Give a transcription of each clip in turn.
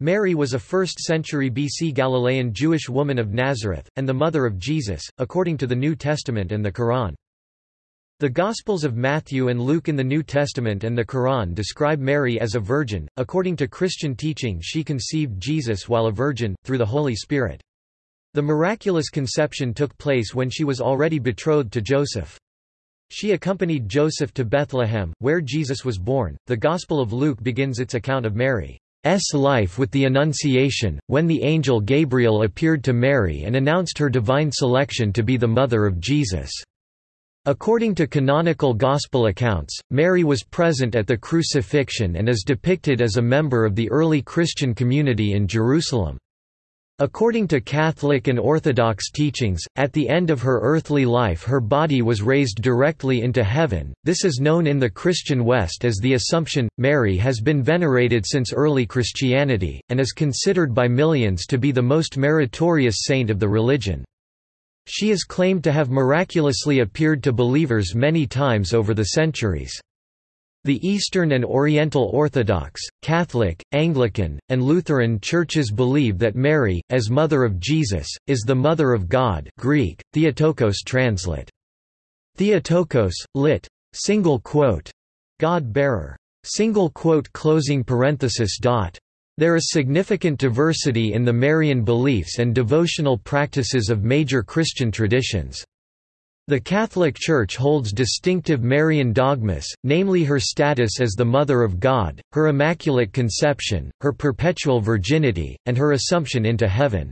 Mary was a 1st century BC Galilean Jewish woman of Nazareth, and the mother of Jesus, according to the New Testament and the Quran. The Gospels of Matthew and Luke in the New Testament and the Quran describe Mary as a virgin. According to Christian teaching, she conceived Jesus while a virgin, through the Holy Spirit. The miraculous conception took place when she was already betrothed to Joseph. She accompanied Joseph to Bethlehem, where Jesus was born. The Gospel of Luke begins its account of Mary. S life with the Annunciation, when the angel Gabriel appeared to Mary and announced her divine selection to be the mother of Jesus. According to canonical Gospel accounts, Mary was present at the crucifixion and is depicted as a member of the early Christian community in Jerusalem. According to Catholic and Orthodox teachings, at the end of her earthly life her body was raised directly into heaven. This is known in the Christian West as the Assumption. Mary has been venerated since early Christianity, and is considered by millions to be the most meritorious saint of the religion. She is claimed to have miraculously appeared to believers many times over the centuries. The Eastern and Oriental Orthodox, Catholic, Anglican, and Lutheran churches believe that Mary, as Mother of Jesus, is the Mother of God Greek, Theotokos translate. Theotokos, lit. Single quote. God-bearer. Single quote closing parenthesis dot. There is significant diversity in the Marian beliefs and devotional practices of major Christian traditions. The Catholic Church holds distinctive Marian dogmas, namely her status as the Mother of God, her Immaculate Conception, her perpetual virginity, and her Assumption into heaven.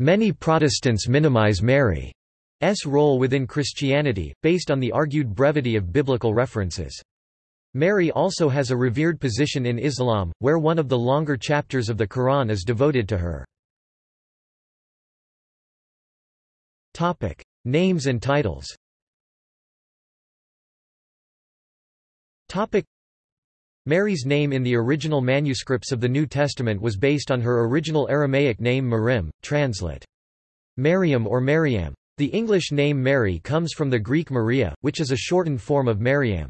Many Protestants minimize Mary's role within Christianity, based on the argued brevity of biblical references. Mary also has a revered position in Islam, where one of the longer chapters of the Quran is devoted to her. Names and titles Mary's name in the original manuscripts of the New Testament was based on her original Aramaic name Marim, translate. Mariam or Mariam. The English name Mary comes from the Greek Maria, which is a shortened form of Mariam.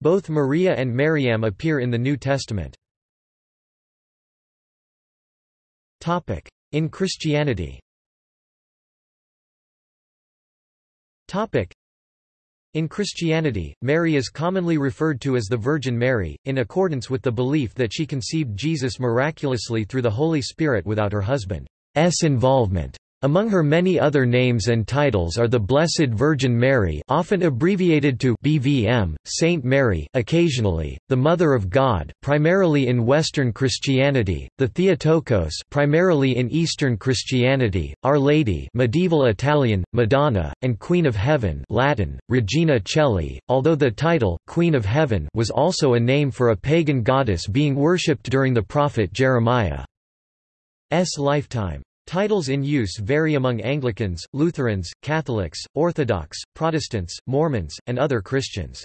Both Maria and Mariam appear in the New Testament. In Christianity in Christianity, Mary is commonly referred to as the Virgin Mary, in accordance with the belief that she conceived Jesus miraculously through the Holy Spirit without her husband's involvement. Among her many other names and titles are the Blessed Virgin Mary often abbreviated to BVM, Saint Mary occasionally, the Mother of God primarily in Western Christianity, the Theotokos primarily in Eastern Christianity, Our Lady medieval Italian, Madonna, and Queen of Heaven Latin, Regina Caeli, although the title, Queen of Heaven was also a name for a pagan goddess being worshipped during the prophet Jeremiah's lifetime. Titles in use vary among Anglicans, Lutherans, Catholics, Orthodox, Protestants, Mormons, and other Christians.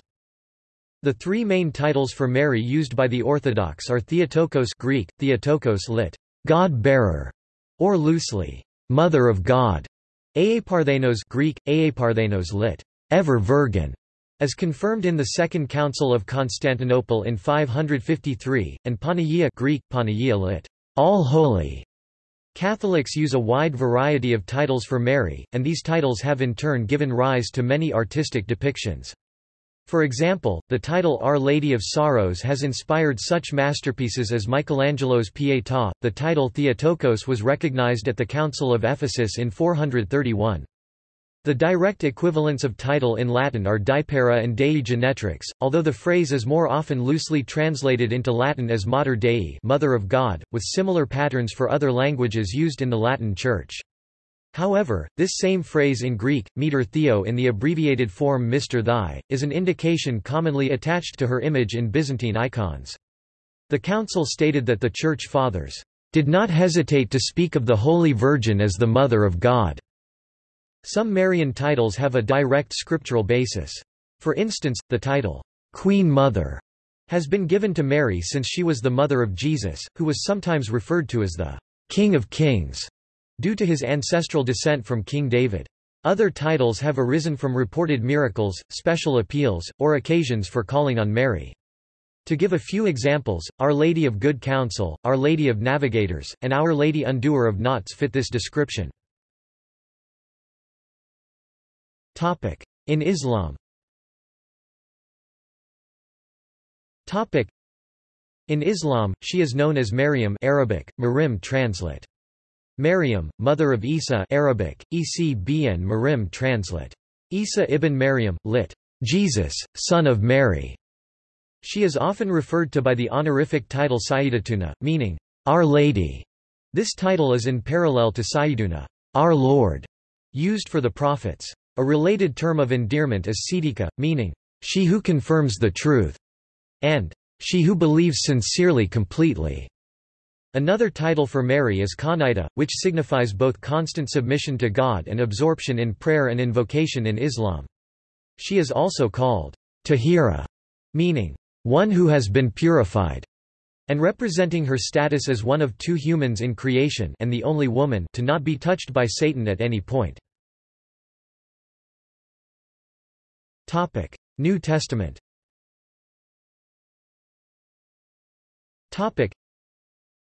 The three main titles for Mary used by the Orthodox are Theotokos Greek, Theotokos lit. God-bearer, or loosely, Mother of God, Aeiparthenos Greek, Aeiparthenos lit. Ever Virgin, as confirmed in the Second Council of Constantinople in 553, and Panagia Greek, Panagia lit. All Holy, Catholics use a wide variety of titles for Mary, and these titles have in turn given rise to many artistic depictions. For example, the title Our Lady of Sorrows has inspired such masterpieces as Michelangelo's Pietà. The title Theotokos was recognized at the Council of Ephesus in 431. The direct equivalents of title in Latin are Deipara and Dei Genetrix, although the phrase is more often loosely translated into Latin as Mater Dei Mother of God, with similar patterns for other languages used in the Latin Church. However, this same phrase in Greek, meter theo in the abbreviated form Mr. Thy, is an indication commonly attached to her image in Byzantine icons. The Council stated that the Church Fathers did not hesitate to speak of the Holy Virgin as the Mother of God. Some Marian titles have a direct scriptural basis. For instance, the title, Queen Mother, has been given to Mary since she was the mother of Jesus, who was sometimes referred to as the King of Kings, due to his ancestral descent from King David. Other titles have arisen from reported miracles, special appeals, or occasions for calling on Mary. To give a few examples, Our Lady of Good Counsel, Our Lady of Navigators, and Our Lady Undoer of Knots fit this description. In Islam In Islam, she is known as Maryam Arabic, Marim translate. Maryam, mother of Isa Arabic, Ecbn Marim translate. Isa ibn Maryam, lit. Jesus, son of Mary. She is often referred to by the honorific title Sayyidatuna, meaning, Our Lady. This title is in parallel to Sayyiduna, Our Lord, used for the prophets. A related term of endearment is Siddiqa, meaning, she who confirms the truth, and she who believes sincerely completely. Another title for Mary is Qanita, which signifies both constant submission to God and absorption in prayer and invocation in Islam. She is also called Tahira, meaning, one who has been purified, and representing her status as one of two humans in creation and the only woman to not be touched by Satan at any point. New Testament.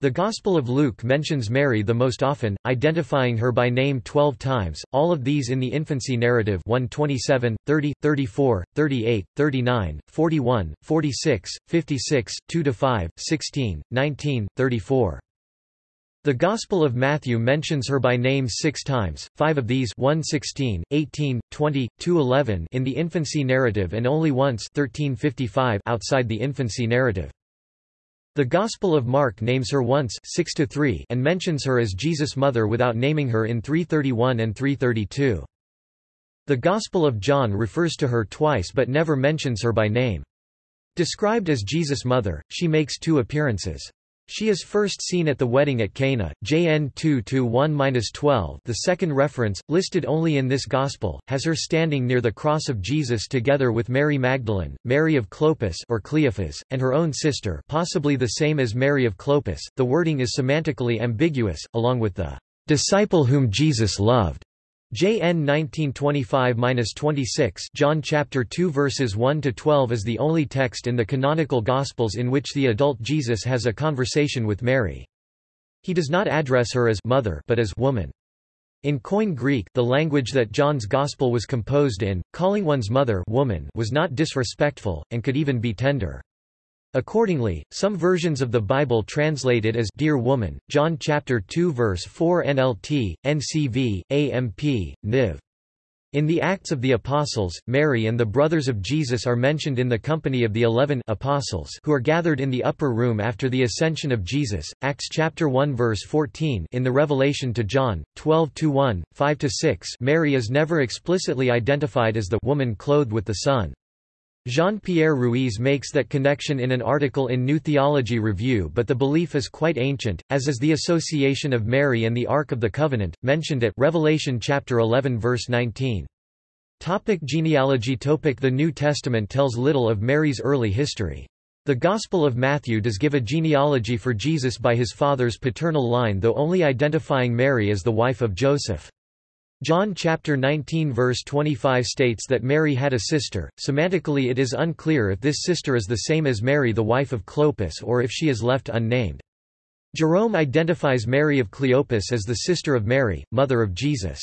The Gospel of Luke mentions Mary the most often, identifying her by name 12 times, all of these in the infancy narrative 127, 30, 34, 38, 39, 41, 46, 56, 2-5, 16, 19, 34. The Gospel of Matthew mentions her by name six times, five of these 116, 18, 20, 211 in the infancy narrative and only once 1355 outside the infancy narrative. The Gospel of Mark names her once 6 3 and mentions her as Jesus' mother without naming her in 331 and 332. The Gospel of John refers to her twice but never mentions her by name. Described as Jesus' mother, she makes two appearances. She is first seen at the wedding at Cana, JN 2-1-12 The second reference, listed only in this Gospel, has her standing near the cross of Jesus together with Mary Magdalene, Mary of Clopas or Cleophas, and her own sister possibly the same as Mary of Clopas. The wording is semantically ambiguous, along with the disciple whom Jesus loved. JN 1925-26 John chapter 2 verses 1 to 12 is the only text in the canonical gospels in which the adult Jesus has a conversation with Mary. He does not address her as mother but as woman. In Koine Greek, the language that John's gospel was composed in, calling one's mother woman was not disrespectful and could even be tender. Accordingly, some versions of the Bible translate it as Dear Woman, John chapter 2 verse 4 NLT, NCV, AMP, NIV. In the Acts of the Apostles, Mary and the brothers of Jesus are mentioned in the company of the eleven apostles who are gathered in the upper room after the ascension of Jesus. Acts chapter 1 verse 14 in the Revelation to John, 12-1, 5-6 Mary is never explicitly identified as the woman clothed with the sun. Jean-Pierre Ruiz makes that connection in an article in New Theology Review but the belief is quite ancient, as is the association of Mary and the Ark of the Covenant, mentioned at Revelation chapter 11 verse 19. Topic genealogy Topic The New Testament tells little of Mary's early history. The Gospel of Matthew does give a genealogy for Jesus by his father's paternal line though only identifying Mary as the wife of Joseph. John chapter 19 verse 25 states that Mary had a sister. Semantically it is unclear if this sister is the same as Mary the wife of Clopas or if she is left unnamed. Jerome identifies Mary of Cleopas as the sister of Mary, mother of Jesus.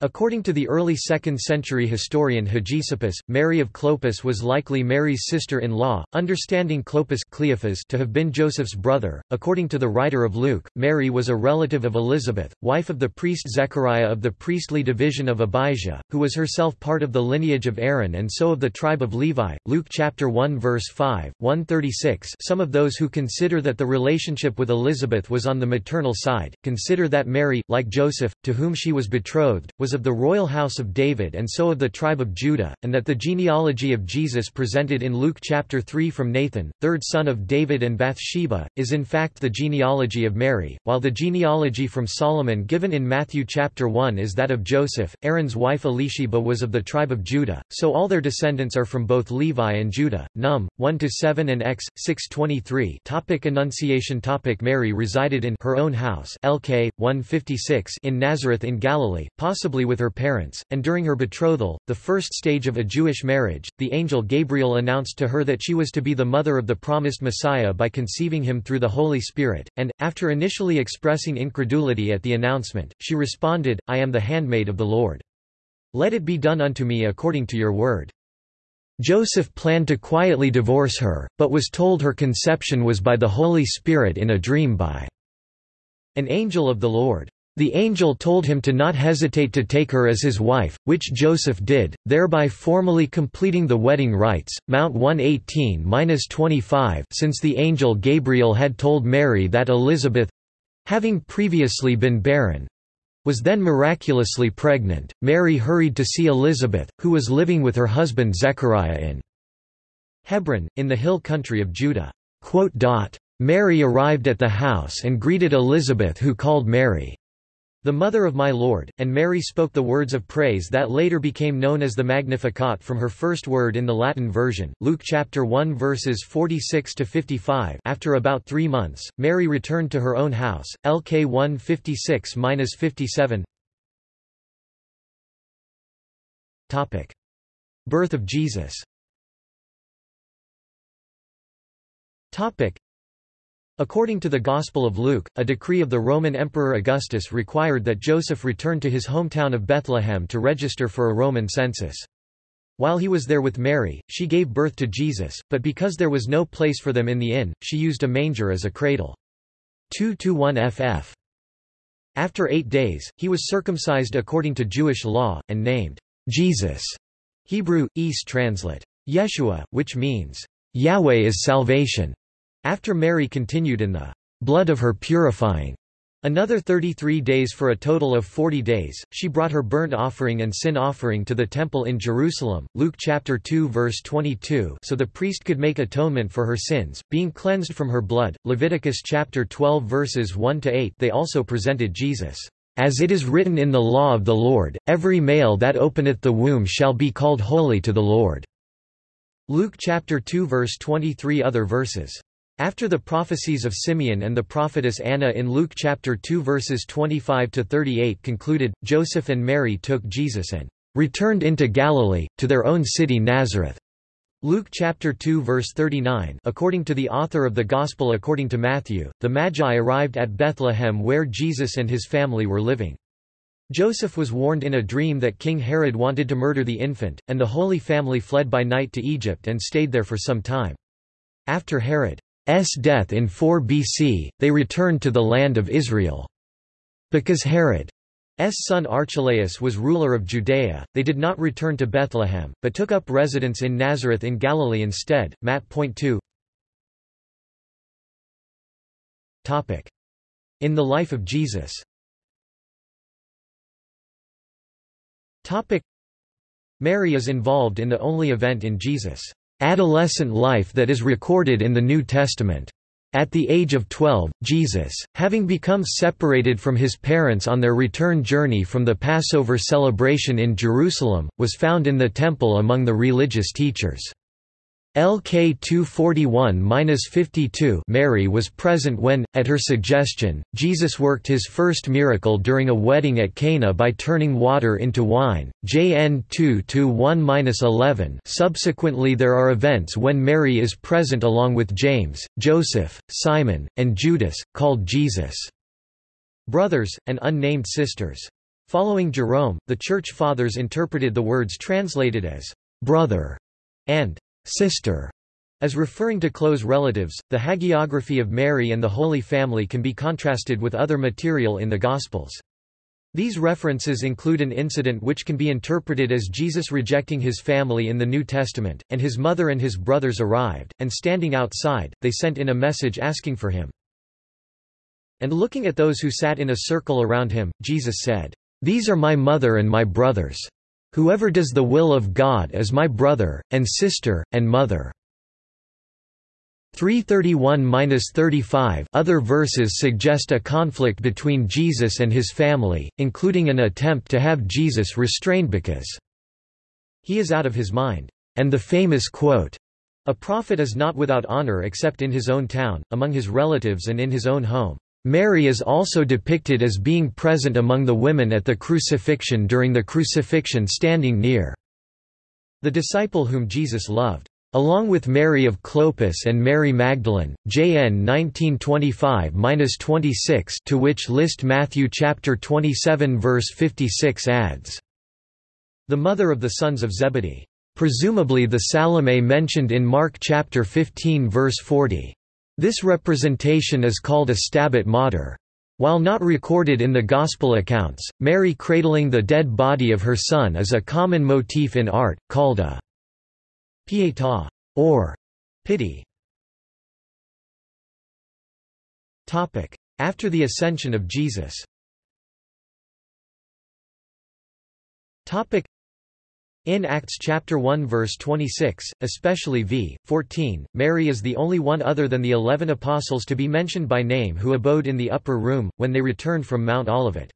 According to the early 2nd century historian Hegesippus, Mary of Clopas was likely Mary's sister-in-law, understanding Clopas Cleophas to have been Joseph's brother. According to the writer of Luke, Mary was a relative of Elizabeth, wife of the priest Zechariah of the priestly division of Abijah, who was herself part of the lineage of Aaron and so of the tribe of Levi. Luke chapter 1 verse 5, 136. Some of those who consider that the relationship with Elizabeth was on the maternal side, consider that Mary, like Joseph, to whom she was betrothed, was was of the royal house of David and so of the tribe of Judah, and that the genealogy of Jesus presented in Luke chapter 3 from Nathan, third son of David and Bathsheba, is in fact the genealogy of Mary, while the genealogy from Solomon given in Matthew chapter 1 is that of Joseph. Aaron's wife Elisheba was of the tribe of Judah, so all their descendants are from both Levi and Judah. Num. 1-7 and X. 623 Topic Annunciation Topic Mary resided in her own house LK, 156 in Nazareth in Galilee, possibly with her parents, and during her betrothal, the first stage of a Jewish marriage, the angel Gabriel announced to her that she was to be the mother of the promised Messiah by conceiving him through the Holy Spirit, and, after initially expressing incredulity at the announcement, she responded, I am the handmaid of the Lord. Let it be done unto me according to your word. Joseph planned to quietly divorce her, but was told her conception was by the Holy Spirit in a dream by an angel of the Lord. The angel told him to not hesitate to take her as his wife, which Joseph did, thereby formally completing the wedding rites. Mount 118-25 Since the angel Gabriel had told Mary that Elizabeth having previously been barren, was then miraculously pregnant, Mary hurried to see Elizabeth, who was living with her husband Zechariah in Hebron, in the hill country of Judah. Mary arrived at the house and greeted Elizabeth who called Mary, the mother of my Lord, and Mary spoke the words of praise that later became known as the Magnificat from her first word in the Latin version. Luke chapter 1 verses 46 to 55. After about 3 months, Mary returned to her own house. LK 156-57. Topic: Birth of Jesus. Topic: According to the Gospel of Luke, a decree of the Roman Emperor Augustus required that Joseph return to his hometown of Bethlehem to register for a Roman census. While he was there with Mary, she gave birth to Jesus, but because there was no place for them in the inn, she used a manger as a cradle. 2-1 ff. After eight days, he was circumcised according to Jewish law, and named Jesus. Hebrew, East translate. Yeshua, which means, Yahweh is salvation. After Mary continued in the blood of her purifying Another 33 days for a total of 40 days, she brought her burnt offering and sin offering to the temple in Jerusalem, Luke chapter 2 verse 22 so the priest could make atonement for her sins, being cleansed from her blood, Leviticus chapter 12 verses 1–8 they also presented Jesus, "...as it is written in the law of the Lord, every male that openeth the womb shall be called holy to the Lord." Luke chapter 2 verse 23 Other verses after the prophecies of Simeon and the prophetess Anna in Luke chapter 2 verses 25 to 38 concluded, Joseph and Mary took Jesus and returned into Galilee to their own city Nazareth. Luke chapter 2 verse 39 According to the author of the Gospel according to Matthew, the Magi arrived at Bethlehem where Jesus and his family were living. Joseph was warned in a dream that King Herod wanted to murder the infant, and the Holy Family fled by night to Egypt and stayed there for some time. After Herod death in 4 BC, they returned to the land of Israel. Because Herod's son Archelaus was ruler of Judea, they did not return to Bethlehem, but took up residence in Nazareth in Galilee instead. Matt. Point 2 In the life of Jesus Mary is involved in the only event in Jesus' adolescent life that is recorded in the New Testament. At the age of 12, Jesus, having become separated from his parents on their return journey from the Passover celebration in Jerusalem, was found in the temple among the religious teachers. LK 241-52 Mary was present when, at her suggestion, Jesus worked his first miracle during a wedding at Cana by turning water into wine. JN 2-1-11 Subsequently there are events when Mary is present along with James, Joseph, Simon, and Judas, called Jesus' brothers, and unnamed sisters. Following Jerome, the Church Fathers interpreted the words translated as brother and sister as referring to close relatives, the hagiography of Mary and the Holy Family can be contrasted with other material in the Gospels. These references include an incident which can be interpreted as Jesus rejecting his family in the New Testament, and his mother and his brothers arrived, and standing outside, they sent in a message asking for him. And looking at those who sat in a circle around him, Jesus said, These are my mother and my brothers. Whoever does the will of God is my brother, and sister, and mother. 331–35 Other verses suggest a conflict between Jesus and his family, including an attempt to have Jesus restrained because he is out of his mind, and the famous quote, a prophet is not without honor except in his own town, among his relatives and in his own home. Mary is also depicted as being present among the women at the crucifixion during the crucifixion standing near the disciple whom Jesus loved. Along with Mary of Clopas and Mary Magdalene, JN 1925-26 to which list Matthew chapter 27 verse 56 adds, the mother of the sons of Zebedee, presumably the Salome mentioned in Mark chapter 15 verse 40. This representation is called a stabat mater. While not recorded in the Gospel accounts, Mary cradling the dead body of her son is a common motif in art, called a pietà or pity. After the ascension of Jesus in Acts chapter 1 verse 26, especially v. 14, Mary is the only one other than the eleven apostles to be mentioned by name who abode in the upper room, when they returned from Mount Olivet.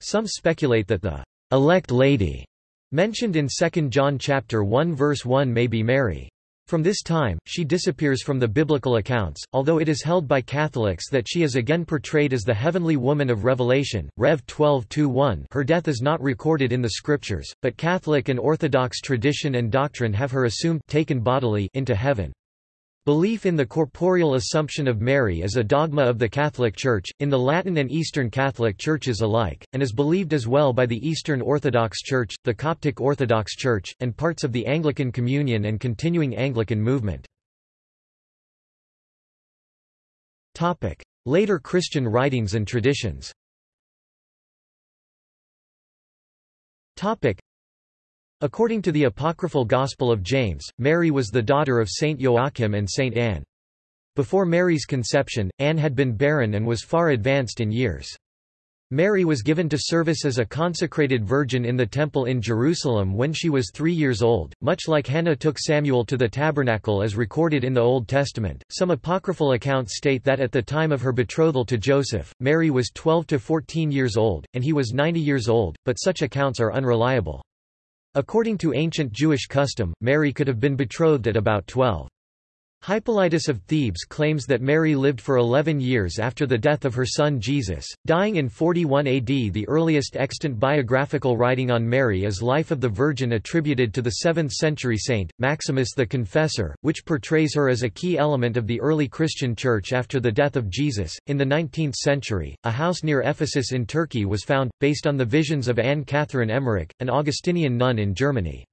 Some speculate that the elect lady mentioned in 2 John chapter 1 verse 1 may be Mary. From this time, she disappears from the biblical accounts, although it is held by Catholics that she is again portrayed as the heavenly woman of Revelation, Rev 12:1. Her death is not recorded in the scriptures, but Catholic and Orthodox tradition and doctrine have her assumed taken bodily into heaven. Belief in the corporeal assumption of Mary is a dogma of the Catholic Church, in the Latin and Eastern Catholic Churches alike, and is believed as well by the Eastern Orthodox Church, the Coptic Orthodox Church, and parts of the Anglican Communion and continuing Anglican movement. Later Christian writings and traditions According to the apocryphal Gospel of James, Mary was the daughter of Saint Joachim and Saint Anne. Before Mary's conception, Anne had been barren and was far advanced in years. Mary was given to service as a consecrated virgin in the temple in Jerusalem when she was three years old, much like Hannah took Samuel to the tabernacle as recorded in the Old Testament. Some apocryphal accounts state that at the time of her betrothal to Joseph, Mary was 12 to 14 years old, and he was 90 years old, but such accounts are unreliable. According to ancient Jewish custom, Mary could have been betrothed at about 12. Hippolytus of Thebes claims that Mary lived for 11 years after the death of her son Jesus, dying in 41 AD. The earliest extant biographical writing on Mary is Life of the Virgin attributed to the 7th century saint, Maximus the Confessor, which portrays her as a key element of the early Christian church after the death of Jesus. In the 19th century, a house near Ephesus in Turkey was found, based on the visions of Anne Catherine Emmerich, an Augustinian nun in Germany.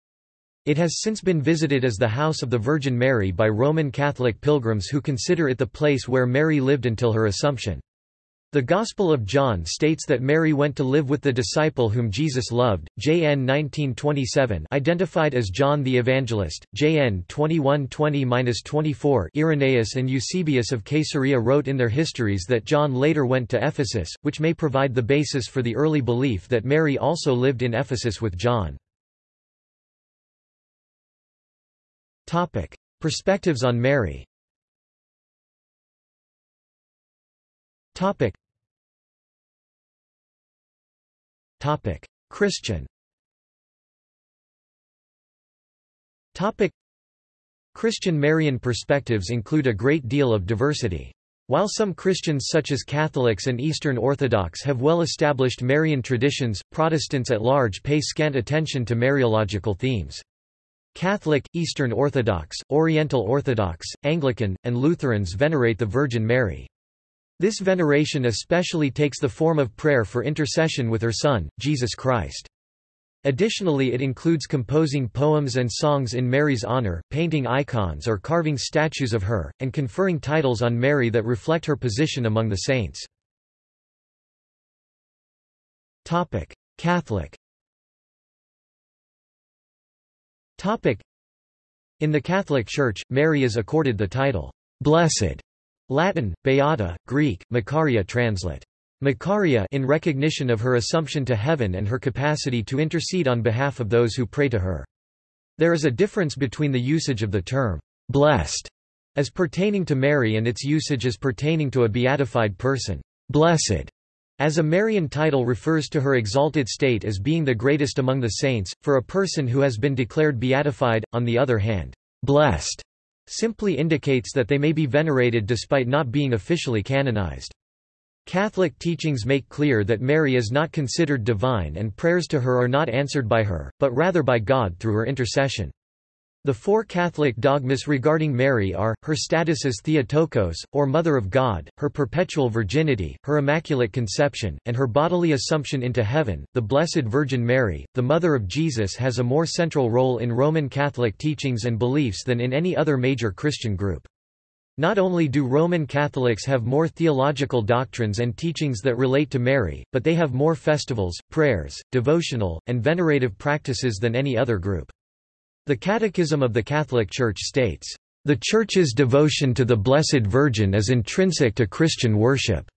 It has since been visited as the House of the Virgin Mary by Roman Catholic pilgrims who consider it the place where Mary lived until her Assumption. The Gospel of John states that Mary went to live with the disciple whom Jesus loved. JN 1927 identified as John the Evangelist. JN 2120-24 Irenaeus and Eusebius of Caesarea wrote in their histories that John later went to Ephesus, which may provide the basis for the early belief that Mary also lived in Ephesus with John. Topic: Perspectives on Mary. Topic. Topic: Christian. Topic: Christian Marian perspectives include a great deal of diversity. While some Christians such as Catholics and Eastern Orthodox have well-established Marian traditions, Protestants at large pay scant attention to Mariological themes. Catholic, Eastern Orthodox, Oriental Orthodox, Anglican, and Lutherans venerate the Virgin Mary. This veneration especially takes the form of prayer for intercession with her Son, Jesus Christ. Additionally it includes composing poems and songs in Mary's honor, painting icons or carving statues of her, and conferring titles on Mary that reflect her position among the saints. Catholic In the Catholic Church, Mary is accorded the title, Blessed, Latin, Beata, Greek, Makaria translate. Makaria in recognition of her assumption to heaven and her capacity to intercede on behalf of those who pray to her. There is a difference between the usage of the term, blessed, as pertaining to Mary and its usage as pertaining to a beatified person, blessed, as a Marian title refers to her exalted state as being the greatest among the saints, for a person who has been declared beatified, on the other hand, blessed, simply indicates that they may be venerated despite not being officially canonized. Catholic teachings make clear that Mary is not considered divine and prayers to her are not answered by her, but rather by God through her intercession. The four Catholic dogmas regarding Mary are, her status as Theotokos, or Mother of God, her perpetual virginity, her immaculate conception, and her bodily assumption into heaven. The Blessed Virgin Mary, the Mother of Jesus has a more central role in Roman Catholic teachings and beliefs than in any other major Christian group. Not only do Roman Catholics have more theological doctrines and teachings that relate to Mary, but they have more festivals, prayers, devotional, and venerative practices than any other group. The Catechism of the Catholic Church states, "...the Church's devotion to the Blessed Virgin is intrinsic to Christian worship."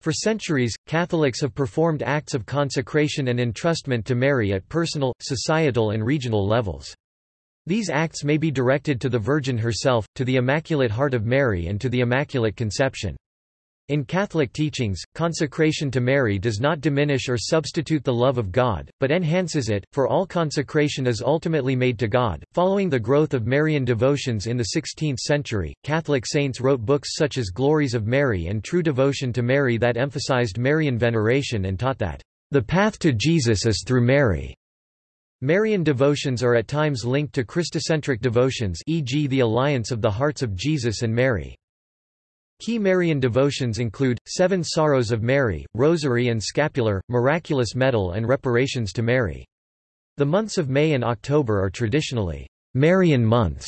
For centuries, Catholics have performed acts of consecration and entrustment to Mary at personal, societal and regional levels. These acts may be directed to the Virgin herself, to the Immaculate Heart of Mary and to the Immaculate Conception. In Catholic teachings, consecration to Mary does not diminish or substitute the love of God, but enhances it, for all consecration is ultimately made to God. Following the growth of Marian devotions in the 16th century, Catholic saints wrote books such as Glories of Mary and True Devotion to Mary that emphasized Marian veneration and taught that, the path to Jesus is through Mary. Marian devotions are at times linked to Christocentric devotions e.g. the Alliance of the Hearts of Jesus and Mary. Key Marian devotions include, Seven Sorrows of Mary, Rosary and Scapular, Miraculous Medal and Reparations to Mary. The months of May and October are traditionally Marian months.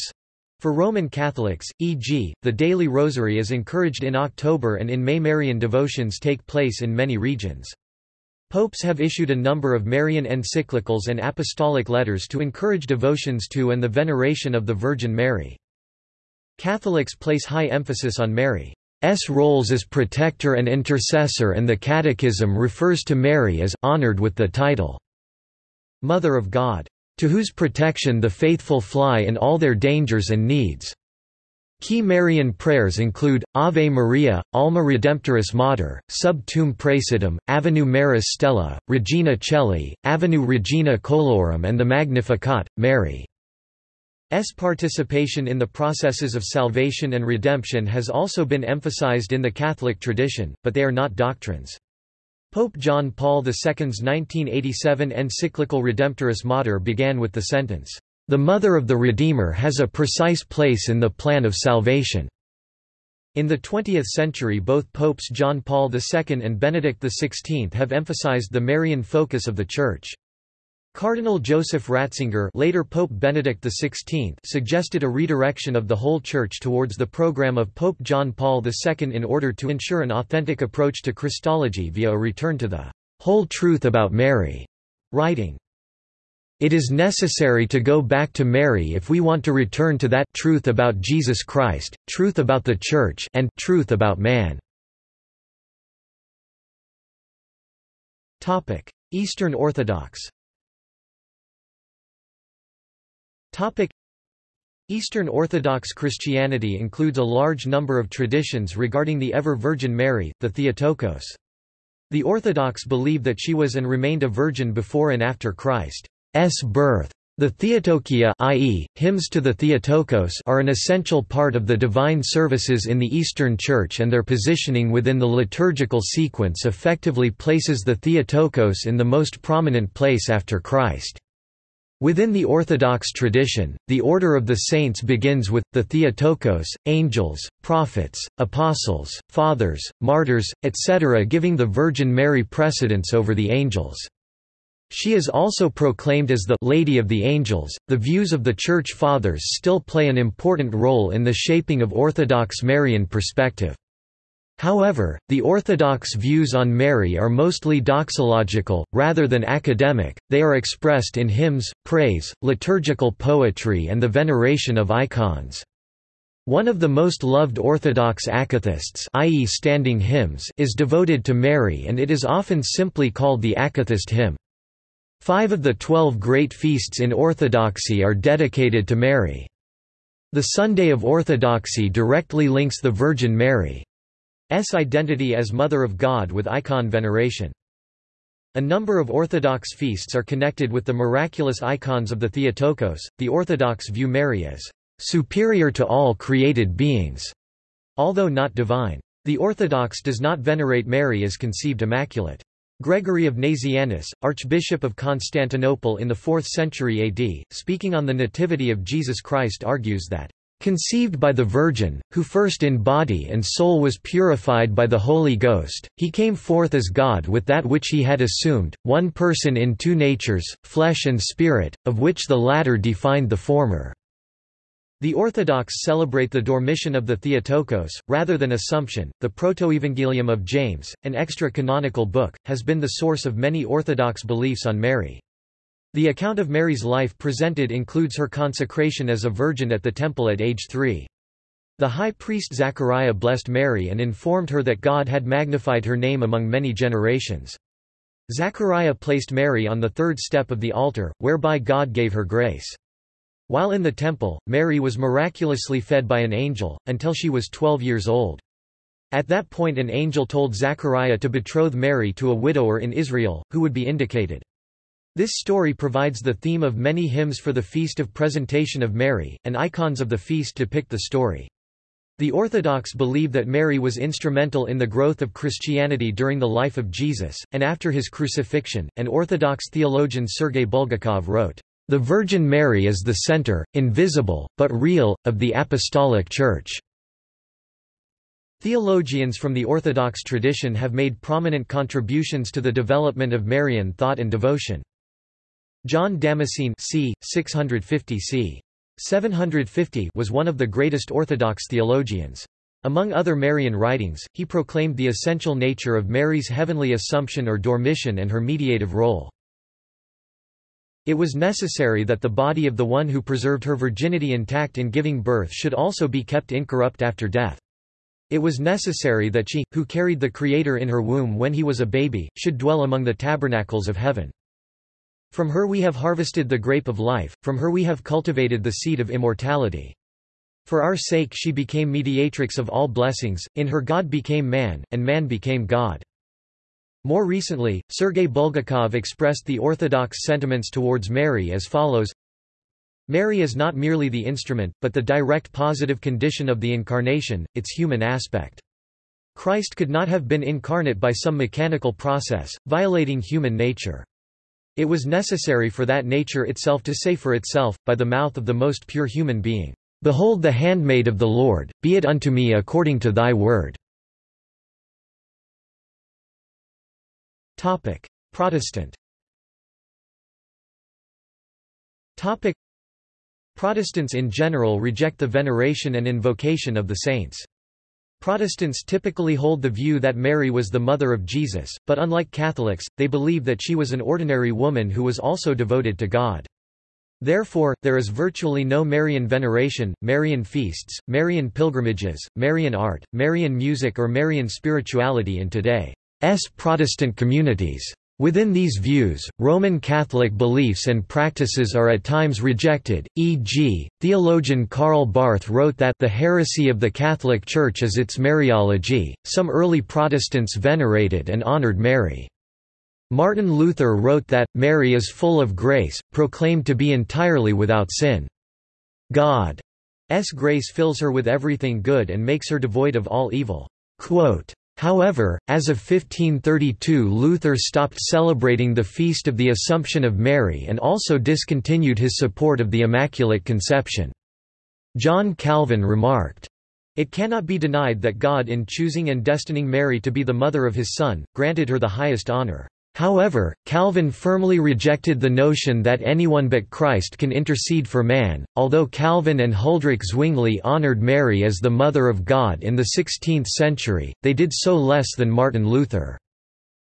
For Roman Catholics, e.g., the daily rosary is encouraged in October and in May Marian devotions take place in many regions. Popes have issued a number of Marian encyclicals and apostolic letters to encourage devotions to and the veneration of the Virgin Mary. Catholics place high emphasis on Mary. S roles as protector and intercessor and the Catechism refers to Mary as honored with the title Mother of God, to whose protection the faithful fly in all their dangers and needs. Key Marian prayers include, Ave Maria, Alma Redemptoris Mater, Sub Tuum Praesidium, Avenue Maris Stella, Regina Caeli, Avenue Regina Coelorum and the Magnificat, Mary. S participation in the processes of salvation and redemption has also been emphasized in the Catholic tradition, but they are not doctrines. Pope John Paul II's 1987 encyclical Redemptoris Mater began with the sentence, "...the Mother of the Redeemer has a precise place in the plan of salvation." In the 20th century both Popes John Paul II and Benedict XVI have emphasized the Marian focus of the Church. Cardinal Joseph Ratzinger later Pope Benedict XVI suggested a redirection of the whole Church towards the program of Pope John Paul II in order to ensure an authentic approach to Christology via a return to the whole truth about Mary, writing, It is necessary to go back to Mary if we want to return to that truth about Jesus Christ, truth about the Church and truth about man. Eastern Orthodox Topic Eastern Orthodox Christianity includes a large number of traditions regarding the ever-Virgin Mary, the Theotokos. The Orthodox believe that she was and remained a virgin before and after Christ's birth. The Theotokia i.e., hymns to the Theotokos are an essential part of the divine services in the Eastern Church and their positioning within the liturgical sequence effectively places the Theotokos in the most prominent place after Christ. Within the Orthodox tradition, the Order of the Saints begins with, the Theotokos, angels, prophets, apostles, fathers, martyrs, etc. giving the Virgin Mary precedence over the angels. She is also proclaimed as the Lady of the Angels. The views of the Church Fathers still play an important role in the shaping of Orthodox Marian perspective. However, the Orthodox views on Mary are mostly doxological, rather than academic, they are expressed in hymns, praise, liturgical poetry and the veneration of icons. One of the most loved Orthodox akathists i.e. standing hymns is devoted to Mary and it is often simply called the akathist hymn. Five of the twelve great feasts in Orthodoxy are dedicated to Mary. The Sunday of Orthodoxy directly links the Virgin Mary. S identity as Mother of God with icon veneration. A number of Orthodox feasts are connected with the miraculous icons of the Theotokos. The Orthodox view Mary as superior to all created beings, although not divine. The Orthodox does not venerate Mary as conceived immaculate. Gregory of Nazianzus, Archbishop of Constantinople in the 4th century AD, speaking on the Nativity of Jesus Christ argues that Conceived by the Virgin, who first in body and soul was purified by the Holy Ghost, he came forth as God with that which he had assumed, one person in two natures, flesh and spirit, of which the latter defined the former. The Orthodox celebrate the Dormition of the Theotokos, rather than Assumption. The Protoevangelium of James, an extra-canonical book, has been the source of many Orthodox beliefs on Mary. The account of Mary's life presented includes her consecration as a virgin at the temple at age three. The high priest Zachariah blessed Mary and informed her that God had magnified her name among many generations. Zachariah placed Mary on the third step of the altar, whereby God gave her grace. While in the temple, Mary was miraculously fed by an angel, until she was 12 years old. At that point an angel told Zachariah to betroth Mary to a widower in Israel, who would be indicated. This story provides the theme of many hymns for the Feast of Presentation of Mary, and icons of the feast depict the story. The Orthodox believe that Mary was instrumental in the growth of Christianity during the life of Jesus, and after his crucifixion, and Orthodox theologian Sergei Bulgakov wrote, "...the Virgin Mary is the center, invisible, but real, of the Apostolic Church." Theologians from the Orthodox tradition have made prominent contributions to the development of Marian thought and devotion. John Damascene c. 650 c. 750 was one of the greatest Orthodox theologians. Among other Marian writings, he proclaimed the essential nature of Mary's heavenly assumption or dormition and her mediative role. It was necessary that the body of the one who preserved her virginity intact in giving birth should also be kept incorrupt after death. It was necessary that she, who carried the Creator in her womb when he was a baby, should dwell among the tabernacles of heaven. From her we have harvested the grape of life, from her we have cultivated the seed of immortality. For our sake she became mediatrix of all blessings, in her God became man, and man became God. More recently, Sergei Bulgakov expressed the orthodox sentiments towards Mary as follows Mary is not merely the instrument, but the direct positive condition of the Incarnation, its human aspect. Christ could not have been incarnate by some mechanical process, violating human nature. It was necessary for that nature itself to say for itself, by the mouth of the most pure human being, Behold the handmaid of the Lord, be it unto me according to thy word. Protestant Protestants in general reject the veneration and invocation of the saints. Protestants typically hold the view that Mary was the mother of Jesus, but unlike Catholics, they believe that she was an ordinary woman who was also devoted to God. Therefore, there is virtually no Marian veneration, Marian feasts, Marian pilgrimages, Marian art, Marian music or Marian spirituality in today's Protestant communities. Within these views, Roman Catholic beliefs and practices are at times rejected, e.g., theologian Karl Barth wrote that the heresy of the Catholic Church is its Mariology. Some early Protestants venerated and honored Mary. Martin Luther wrote that, Mary is full of grace, proclaimed to be entirely without sin. God's grace fills her with everything good and makes her devoid of all evil. Quote, However, as of 1532 Luther stopped celebrating the Feast of the Assumption of Mary and also discontinued his support of the Immaculate Conception. John Calvin remarked, It cannot be denied that God in choosing and destining Mary to be the mother of his Son, granted her the highest honor. However, Calvin firmly rejected the notion that anyone but Christ can intercede for man. Although Calvin and Huldrych Zwingli honored Mary as the Mother of God in the 16th century, they did so less than Martin Luther.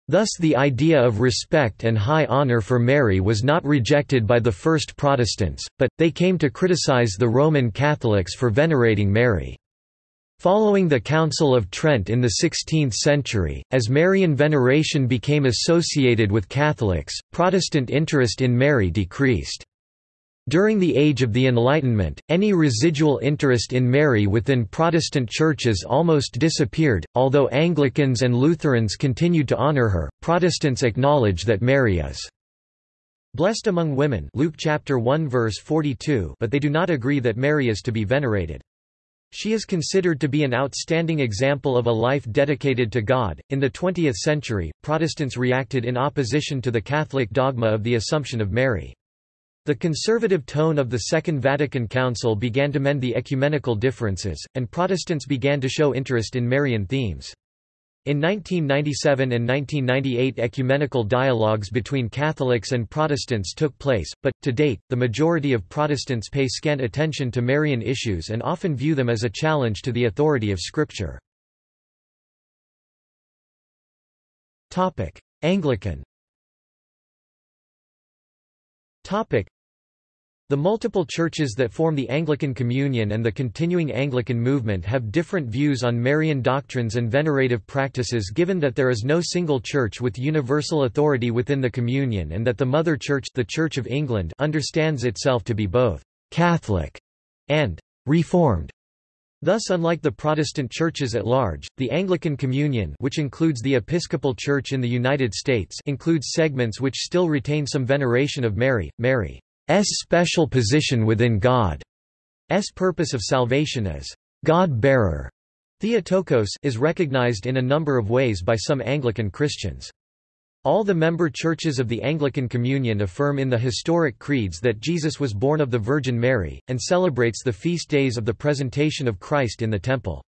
Thus the idea of respect and high honor for Mary was not rejected by the first Protestants, but, they came to criticize the Roman Catholics for venerating Mary. Following the Council of Trent in the 16th century, as Marian veneration became associated with Catholics, Protestant interest in Mary decreased. During the Age of the Enlightenment, any residual interest in Mary within Protestant churches almost disappeared. Although Anglicans and Lutherans continued to honor her, Protestants acknowledge that Mary is blessed among women Luke chapter 1 verse 42 but they do not agree that Mary is to be venerated. She is considered to be an outstanding example of a life dedicated to God. In the 20th century, Protestants reacted in opposition to the Catholic dogma of the Assumption of Mary. The conservative tone of the Second Vatican Council began to mend the ecumenical differences, and Protestants began to show interest in Marian themes. In 1997 and 1998 ecumenical dialogues between Catholics and Protestants took place, but, to date, the majority of Protestants pay scant attention to Marian issues and often view them as a challenge to the authority of Scripture. Anglican the multiple churches that form the Anglican Communion and the continuing Anglican movement have different views on Marian doctrines and venerative practices given that there is no single church with universal authority within the Communion and that the Mother Church the Church of England understands itself to be both «Catholic» and «Reformed». Thus unlike the Protestant churches at large, the Anglican Communion which includes the Episcopal Church in the United States includes segments which still retain some veneration of Mary, Mary special position within God's purpose of salvation as God-bearer Theotokos is recognized in a number of ways by some Anglican Christians. All the member churches of the Anglican Communion affirm in the historic creeds that Jesus was born of the Virgin Mary, and celebrates the feast days of the presentation of Christ in the Temple.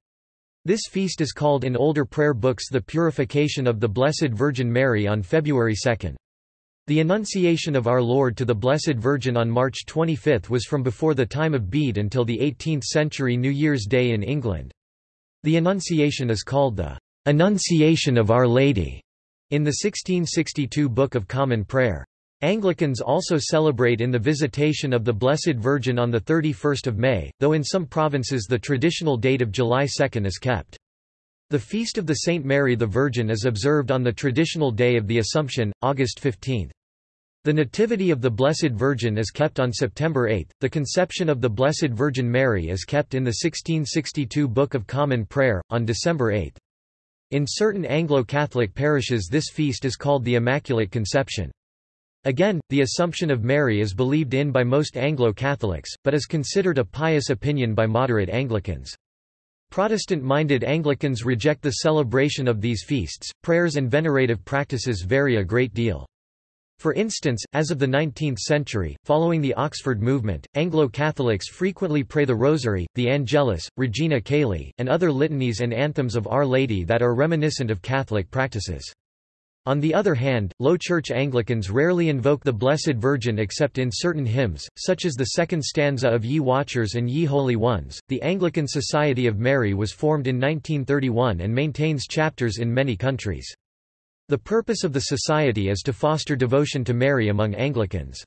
This feast is called in older prayer books the Purification of the Blessed Virgin Mary on February 2. The Annunciation of Our Lord to the Blessed Virgin on March 25 was from before the time of Bede until the 18th-century New Year's Day in England. The Annunciation is called the Annunciation of Our Lady in the 1662 Book of Common Prayer. Anglicans also celebrate in the Visitation of the Blessed Virgin on 31 May, though in some provinces the traditional date of July 2 is kept. The Feast of the Saint Mary the Virgin is observed on the traditional day of the Assumption, August 15. The Nativity of the Blessed Virgin is kept on September 8. The Conception of the Blessed Virgin Mary is kept in the 1662 Book of Common Prayer, on December 8. In certain Anglo-Catholic parishes this feast is called the Immaculate Conception. Again, the Assumption of Mary is believed in by most Anglo-Catholics, but is considered a pious opinion by moderate Anglicans. Protestant-minded Anglicans reject the celebration of these feasts. Prayers and venerative practices vary a great deal. For instance, as of the 19th century, following the Oxford movement, Anglo-Catholics frequently pray the Rosary, the Angelus, Regina Caeli, and other litanies and anthems of Our Lady that are reminiscent of Catholic practices. On the other hand, Low Church Anglicans rarely invoke the Blessed Virgin except in certain hymns, such as the second stanza of Ye Watchers and Ye Holy Ones. The Anglican Society of Mary was formed in 1931 and maintains chapters in many countries. The purpose of the society is to foster devotion to Mary among Anglicans.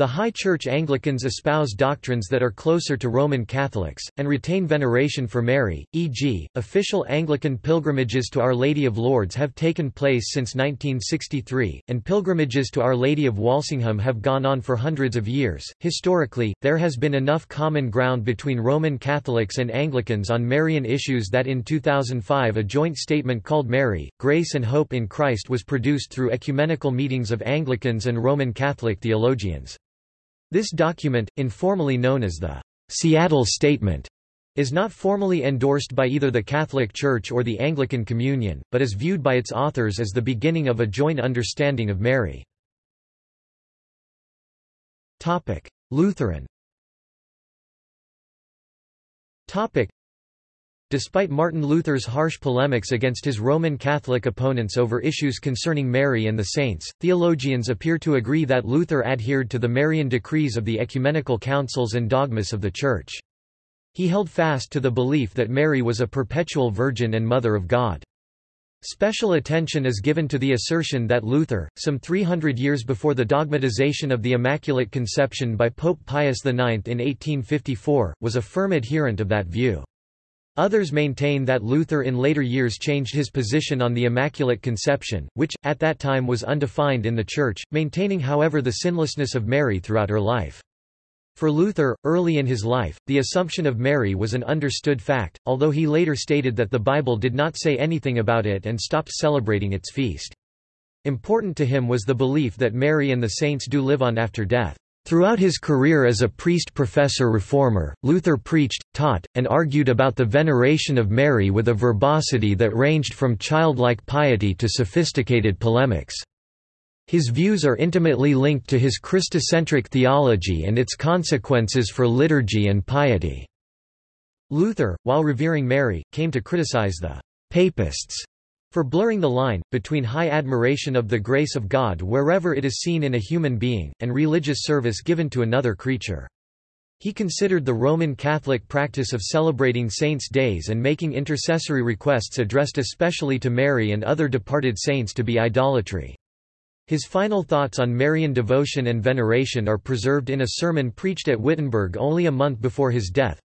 The High Church Anglicans espouse doctrines that are closer to Roman Catholics, and retain veneration for Mary, e.g., official Anglican pilgrimages to Our Lady of Lourdes have taken place since 1963, and pilgrimages to Our Lady of Walsingham have gone on for hundreds of years. Historically, there has been enough common ground between Roman Catholics and Anglicans on Marian issues that in 2005 a joint statement called Mary, Grace and Hope in Christ was produced through ecumenical meetings of Anglicans and Roman Catholic theologians. This document, informally known as the Seattle Statement, is not formally endorsed by either the Catholic Church or the Anglican Communion, but is viewed by its authors as the beginning of a joint understanding of Mary. Lutheran Despite Martin Luther's harsh polemics against his Roman Catholic opponents over issues concerning Mary and the saints, theologians appear to agree that Luther adhered to the Marian decrees of the ecumenical councils and dogmas of the Church. He held fast to the belief that Mary was a perpetual virgin and Mother of God. Special attention is given to the assertion that Luther, some 300 years before the dogmatization of the Immaculate Conception by Pope Pius IX in 1854, was a firm adherent of that view. Others maintain that Luther in later years changed his position on the Immaculate Conception, which, at that time was undefined in the Church, maintaining however the sinlessness of Mary throughout her life. For Luther, early in his life, the Assumption of Mary was an understood fact, although he later stated that the Bible did not say anything about it and stopped celebrating its feast. Important to him was the belief that Mary and the saints do live on after death. Throughout his career as a priest-professor reformer, Luther preached, taught, and argued about the veneration of Mary with a verbosity that ranged from childlike piety to sophisticated polemics. His views are intimately linked to his Christocentric theology and its consequences for liturgy and piety. Luther, while revering Mary, came to criticize the «papists» for blurring the line, between high admiration of the grace of God wherever it is seen in a human being, and religious service given to another creature. He considered the Roman Catholic practice of celebrating saints' days and making intercessory requests addressed especially to Mary and other departed saints to be idolatry. His final thoughts on Marian devotion and veneration are preserved in a sermon preached at Wittenberg only a month before his death.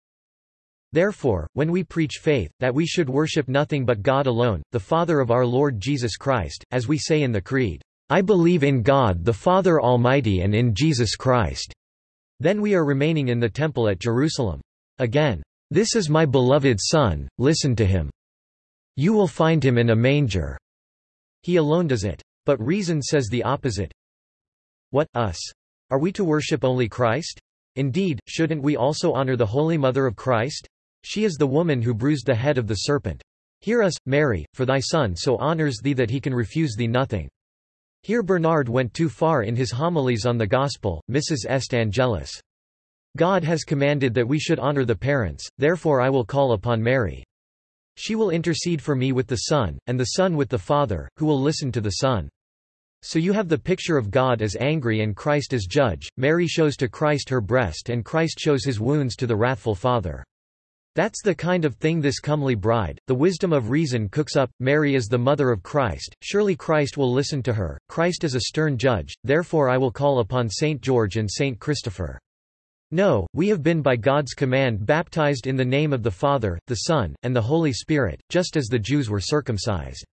Therefore, when we preach faith, that we should worship nothing but God alone, the Father of our Lord Jesus Christ, as we say in the Creed, I believe in God the Father Almighty and in Jesus Christ, then we are remaining in the temple at Jerusalem. Again, This is my beloved Son, listen to him. You will find him in a manger. He alone does it. But reason says the opposite. What, us? Are we to worship only Christ? Indeed, shouldn't we also honor the Holy Mother of Christ? She is the woman who bruised the head of the serpent. Hear us, Mary, for thy Son so honors thee that he can refuse thee nothing. Here Bernard went too far in his homilies on the Gospel, Missus est Angelus. God has commanded that we should honor the parents, therefore I will call upon Mary. She will intercede for me with the Son, and the Son with the Father, who will listen to the Son. So you have the picture of God as angry and Christ as judge, Mary shows to Christ her breast and Christ shows his wounds to the wrathful Father. That's the kind of thing this comely bride, the wisdom of reason cooks up, Mary is the mother of Christ, surely Christ will listen to her, Christ is a stern judge, therefore I will call upon Saint George and Saint Christopher. No, we have been by God's command baptized in the name of the Father, the Son, and the Holy Spirit, just as the Jews were circumcised.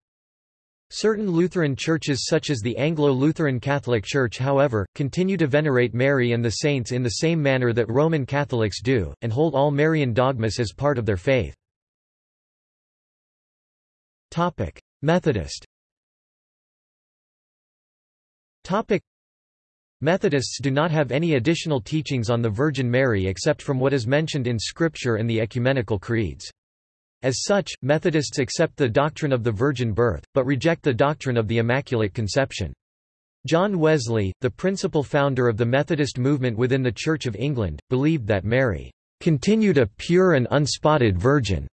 Certain Lutheran churches such as the Anglo-Lutheran Catholic Church however, continue to venerate Mary and the saints in the same manner that Roman Catholics do, and hold all Marian dogmas as part of their faith. Methodist Methodists do not have any additional teachings on the Virgin Mary except from what is mentioned in Scripture and the ecumenical creeds. As such, Methodists accept the doctrine of the virgin birth, but reject the doctrine of the Immaculate Conception. John Wesley, the principal founder of the Methodist movement within the Church of England, believed that Mary continued a pure and unspotted virgin,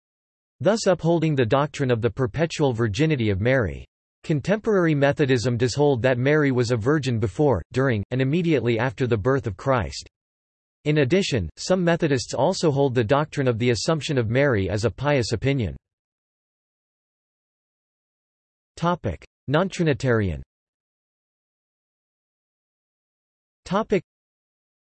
thus upholding the doctrine of the perpetual virginity of Mary. Contemporary Methodism does hold that Mary was a virgin before, during, and immediately after the birth of Christ. In addition, some Methodists also hold the doctrine of the Assumption of Mary as a pious opinion. Non-Trinitarian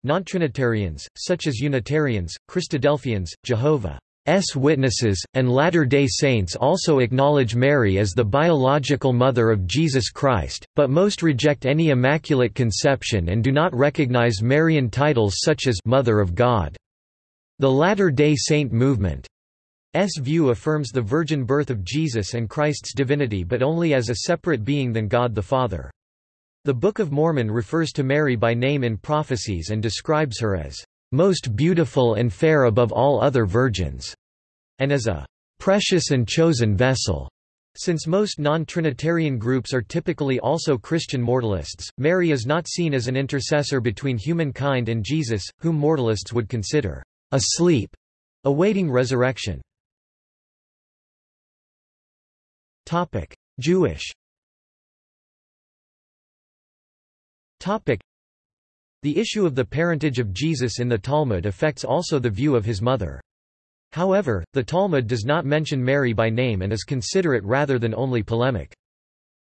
Non-Trinitarians, such as Unitarians, Christadelphians, Jehovah. S witnesses, and Latter-day Saints also acknowledge Mary as the biological mother of Jesus Christ, but most reject any Immaculate Conception and do not recognize Marian titles such as Mother of God. The Latter-day Saint movement view affirms the virgin birth of Jesus and Christ's divinity but only as a separate being than God the Father. The Book of Mormon refers to Mary by name in prophecies and describes her as most beautiful and fair above all other virgins, and as a precious and chosen vessel. Since most non-Trinitarian groups are typically also Christian mortalists, Mary is not seen as an intercessor between humankind and Jesus, whom mortalists would consider asleep, awaiting resurrection. Jewish the issue of the parentage of Jesus in the Talmud affects also the view of his mother. However, the Talmud does not mention Mary by name and is considerate rather than only polemic.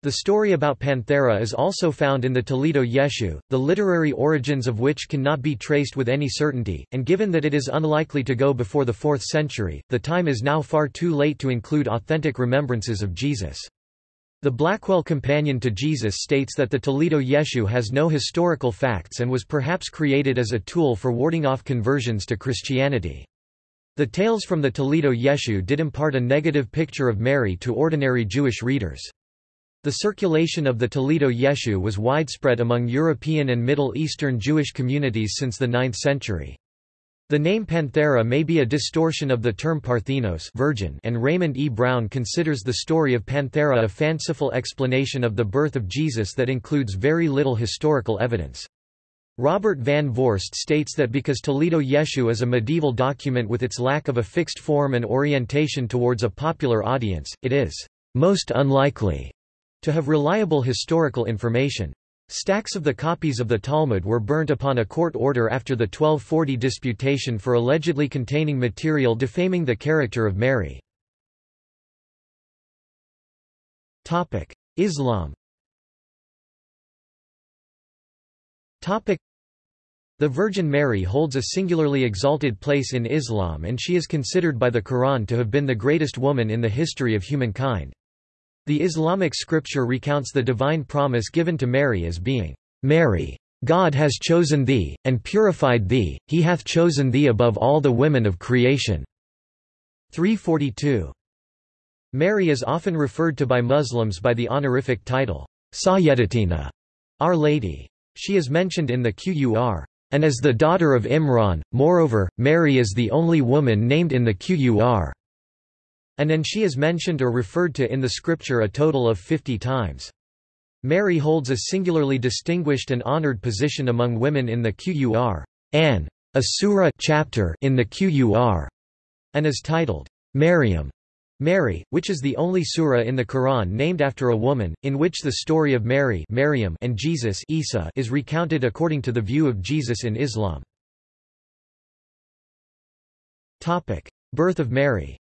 The story about Panthera is also found in the Toledot Yeshu, the literary origins of which cannot be traced with any certainty, and given that it is unlikely to go before the 4th century, the time is now far too late to include authentic remembrances of Jesus. The Blackwell Companion to Jesus states that the Toledot Yeshu has no historical facts and was perhaps created as a tool for warding off conversions to Christianity. The tales from the Toledot Yeshu did impart a negative picture of Mary to ordinary Jewish readers. The circulation of the Toledot Yeshu was widespread among European and Middle Eastern Jewish communities since the 9th century. The name Panthera may be a distortion of the term Parthenos virgin and Raymond E. Brown considers the story of Panthera a fanciful explanation of the birth of Jesus that includes very little historical evidence. Robert Van Voorst states that because Toledot Yeshu is a medieval document with its lack of a fixed form and orientation towards a popular audience, it is most unlikely to have reliable historical information. Stacks of the copies of the Talmud were burnt upon a court order after the 1240 disputation for allegedly containing material defaming the character of Mary. Islam the Virgin Mary holds a singularly exalted place in Islam and she is considered by the Quran to have been the greatest woman in the history of humankind. The Islamic scripture recounts the divine promise given to Mary as being, "'Mary! God has chosen thee, and purified thee, he hath chosen thee above all the women of creation." 342. Mary is often referred to by Muslims by the honorific title, Sayyidatina, Our Lady. She is mentioned in the Qur. And as the daughter of Imran, moreover, Mary is the only woman named in the Qur. And and she is mentioned or referred to in the scripture a total of 50 times. Mary holds a singularly distinguished and honored position among women in the Qur. An, a surah chapter in the Qur, and is titled Maryam, Mary, which is the only surah in the Quran named after a woman, in which the story of Mary Maryam and Jesus Isa is recounted according to the view of Jesus in Islam. Birth of Mary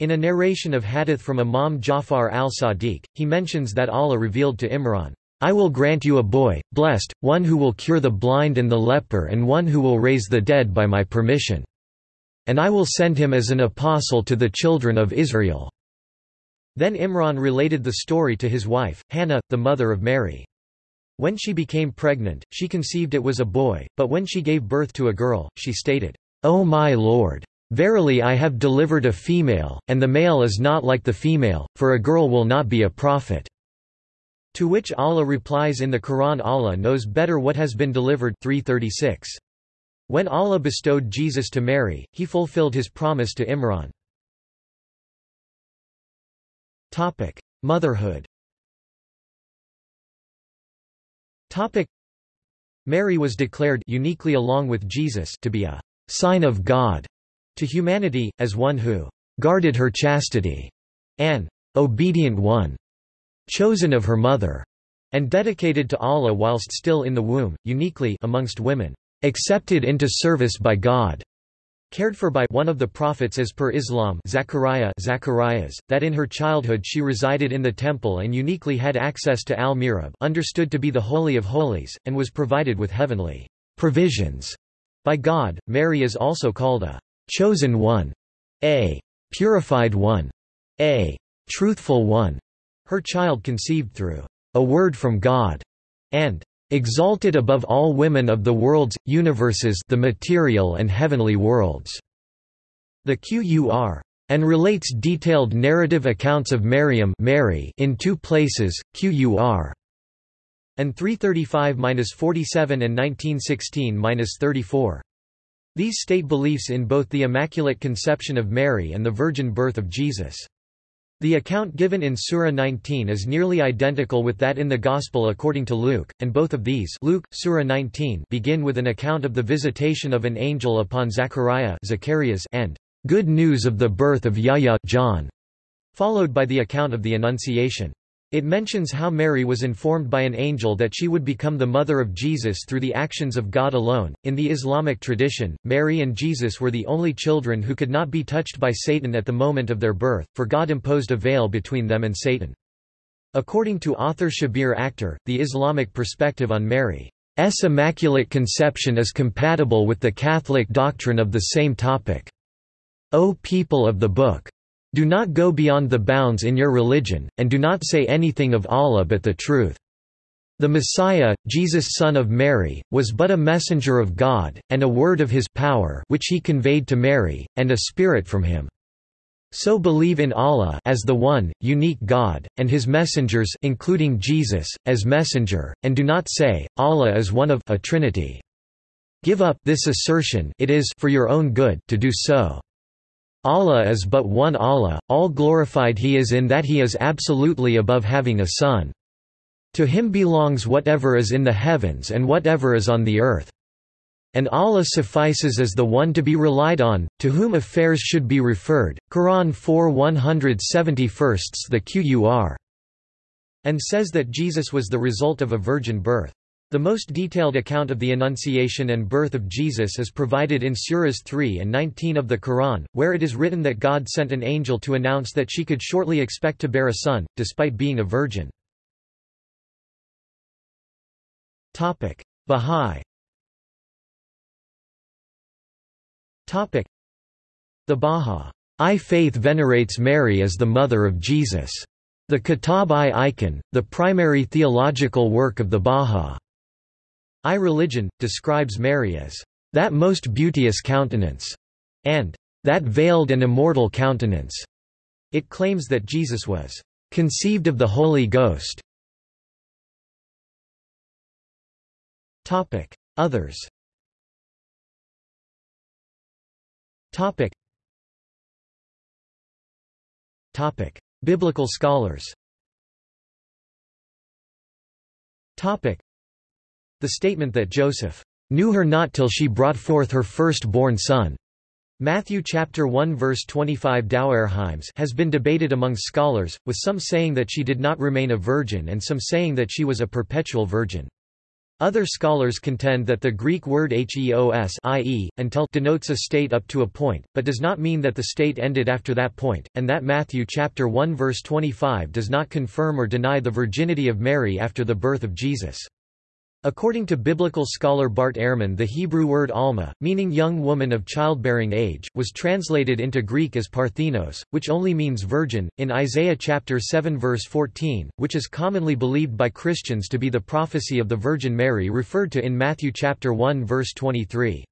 In a narration of hadith from Imam Jafar al-Sadiq, he mentions that Allah revealed to Imran, I will grant you a boy, blessed, one who will cure the blind and the leper and one who will raise the dead by my permission. And I will send him as an apostle to the children of Israel." Then Imran related the story to his wife, Hannah, the mother of Mary. When she became pregnant, she conceived it was a boy, but when she gave birth to a girl, she stated, O my Lord! Verily I have delivered a female, and the male is not like the female, for a girl will not be a prophet." To which Allah replies in the Quran Allah knows better what has been delivered 336. When Allah bestowed Jesus to Mary, he fulfilled his promise to Imran. Motherhood Mary was declared uniquely along with Jesus to be a sign of God to humanity, as one who guarded her chastity, an obedient one, chosen of her mother, and dedicated to Allah whilst still in the womb, uniquely amongst women, accepted into service by God, cared for by one of the prophets as per Islam Zechariah Zacharias, that in her childhood she resided in the temple and uniquely had access to al-Mihrab understood to be the Holy of Holies, and was provided with heavenly provisions by God. Mary is also called a chosen one, a purified one, a truthful one, her child conceived through a word from God, and exalted above all women of the worlds, universes the material and heavenly worlds." The Qur. And relates detailed narrative accounts of Maryam Mary in two places, Qur. And 335-47 and 1916-34. These state beliefs in both the Immaculate Conception of Mary and the virgin birth of Jesus. The account given in Surah 19 is nearly identical with that in the Gospel according to Luke, and both of these Luke, Surah 19 begin with an account of the visitation of an angel upon Zechariah Zacharias and good news of the birth of Yahya John, followed by the account of the Annunciation. It mentions how Mary was informed by an angel that she would become the mother of Jesus through the actions of God alone. In the Islamic tradition, Mary and Jesus were the only children who could not be touched by Satan at the moment of their birth, for God imposed a veil between them and Satan. According to author Shabbir Akhtar, the Islamic perspective on Mary's immaculate conception is compatible with the Catholic doctrine of the same topic. O people of the Book! Do not go beyond the bounds in your religion, and do not say anything of Allah but the truth. The Messiah, Jesus son of Mary, was but a messenger of God, and a word of his power which he conveyed to Mary, and a spirit from him. So believe in Allah as the one, unique God, and his messengers including Jesus, as messenger, and do not say, Allah is one of a trinity. Give up this assertion it is for your own good to do so. Allah is but one Allah, all glorified He is in that He is absolutely above having a son. To Him belongs whatever is in the heavens and whatever is on the earth. And Allah suffices as the one to be relied on, to whom affairs should be referred. Quran 4 171 the Qur. And says that Jesus was the result of a virgin birth. The most detailed account of the Annunciation and birth of Jesus is provided in Surahs 3 and 19 of the Quran, where it is written that God sent an angel to announce that she could shortly expect to bear a son, despite being a virgin. Bahá'í The Bahá'í faith venerates Mary as the mother of Jesus. The Kitab-i-Iqan, the primary theological work of the Bahá'í religion, describes Mary as that most beauteous countenance, and that veiled and immortal countenance. It claims that Jesus was conceived of the Holy Ghost. Others Topic. Topic. Biblical scholars Topic. The statement that Joseph knew her not till she brought forth her firstborn son Matthew chapter 1 verse 25 Douay-Rheims has been debated among scholars, with some saying that she did not remain a virgin and some saying that she was a perpetual virgin. Other scholars contend that the Greek word heos i.e., until denotes a state up to a point, but does not mean that the state ended after that point, and that Matthew chapter 1 verse 25 does not confirm or deny the virginity of Mary after the birth of Jesus. According to biblical scholar Bart Ehrman the Hebrew word alma, meaning young woman of childbearing age, was translated into Greek as parthenos, which only means virgin, in Isaiah chapter 7 verse 14, which is commonly believed by Christians to be the prophecy of the Virgin Mary referred to in Matthew chapter 1 verse 23.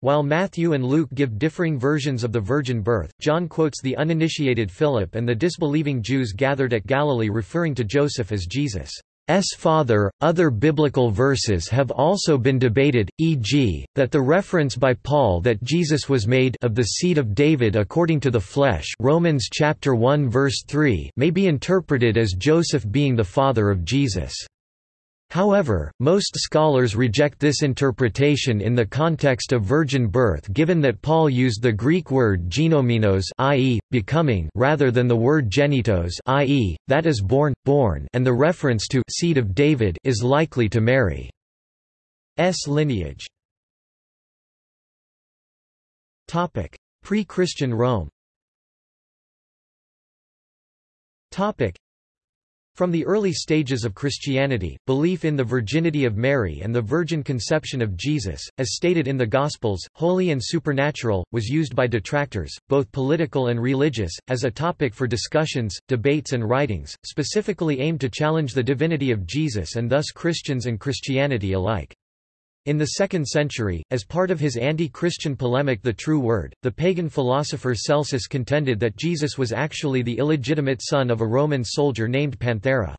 While Matthew and Luke give differing versions of the virgin birth, John quotes the uninitiated Philip and the disbelieving Jews gathered at Galilee referring to Joseph as Jesus. S father. Other biblical verses have also been debated, e.g., that the reference by Paul that Jesus was made of the seed of David according to the flesh, Romans chapter 1 verse 3, may be interpreted as Joseph being the father of Jesus. However, most scholars reject this interpretation in the context of virgin birth given that Paul used the Greek word genomenos i.e., becoming rather than the word genitos i.e., that is born, born and the reference to seed of David is likely to Mary's lineage. Pre-Christian Rome from the early stages of Christianity, belief in the virginity of Mary and the virgin conception of Jesus, as stated in the Gospels, holy and supernatural, was used by detractors, both political and religious, as a topic for discussions, debates and writings, specifically aimed to challenge the divinity of Jesus and thus Christians and Christianity alike. In the 2nd century, as part of his anti-Christian polemic The True Word, the pagan philosopher Celsus contended that Jesus was actually the illegitimate son of a Roman soldier named Panthera.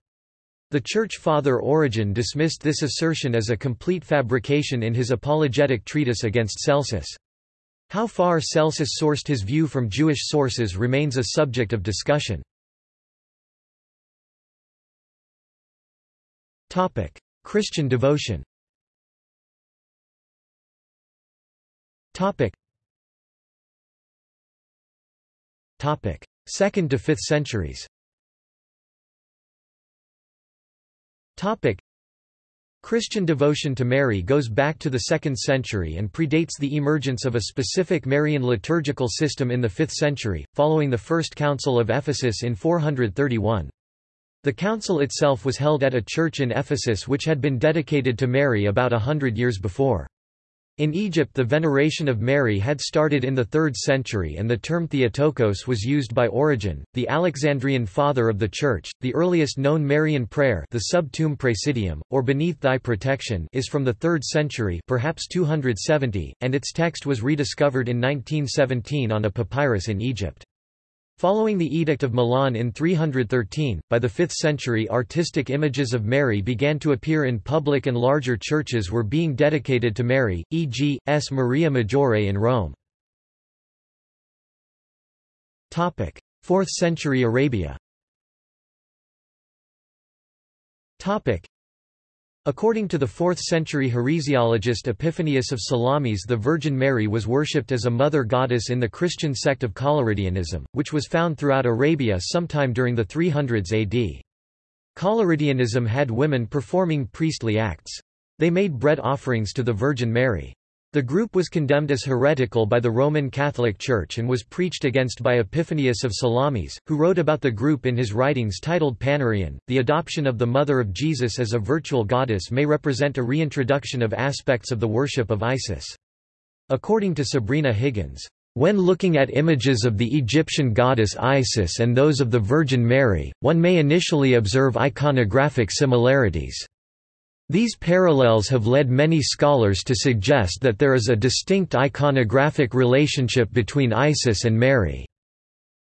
The Church Father Origen dismissed this assertion as a complete fabrication in his apologetic treatise against Celsus. How far Celsus sourced his view from Jewish sources remains a subject of discussion. Christian devotion Topic. Topic. 2nd to 5th centuries. Topic. Christian devotion to Mary goes back to the 2nd century and predates the emergence of a specific Marian liturgical system in the 5th century, following the First Council of Ephesus in 431. The council itself was held at a church in Ephesus which had been dedicated to Mary about a hundred years before. In Egypt the veneration of Mary had started in the 3rd century and the term Theotokos was used by Origen, the Alexandrian father of the Church. The earliest known Marian prayer the Sub Tuum Praesidium, or Beneath Thy Protection is from the 3rd century perhaps 270, and its text was rediscovered in 1917 on a papyrus in Egypt. Following the Edict of Milan in 313, by the 5th century artistic images of Mary began to appear in public and larger churches were being dedicated to Mary, e.g., S. Maria Maggiore in Rome. 4th century Arabia According to the 4th-century heresiologist Epiphanius of Salamis the Virgin Mary was worshipped as a mother goddess in the Christian sect of Collyridianism, which was found throughout Arabia sometime during the 300s AD. Collyridianism had women performing priestly acts. They made bread offerings to the Virgin Mary. The group was condemned as heretical by the Roman Catholic Church and was preached against by Epiphanius of Salamis, who wrote about the group in his writings titled Panarion. The adoption of the Mother of Jesus as a virtual goddess may represent a reintroduction of aspects of the worship of Isis. According to Sabrina Higgins, when looking at images of the Egyptian goddess Isis and those of the Virgin Mary, one may initially observe iconographic similarities. These parallels have led many scholars to suggest that there is a distinct iconographic relationship between Isis and Mary.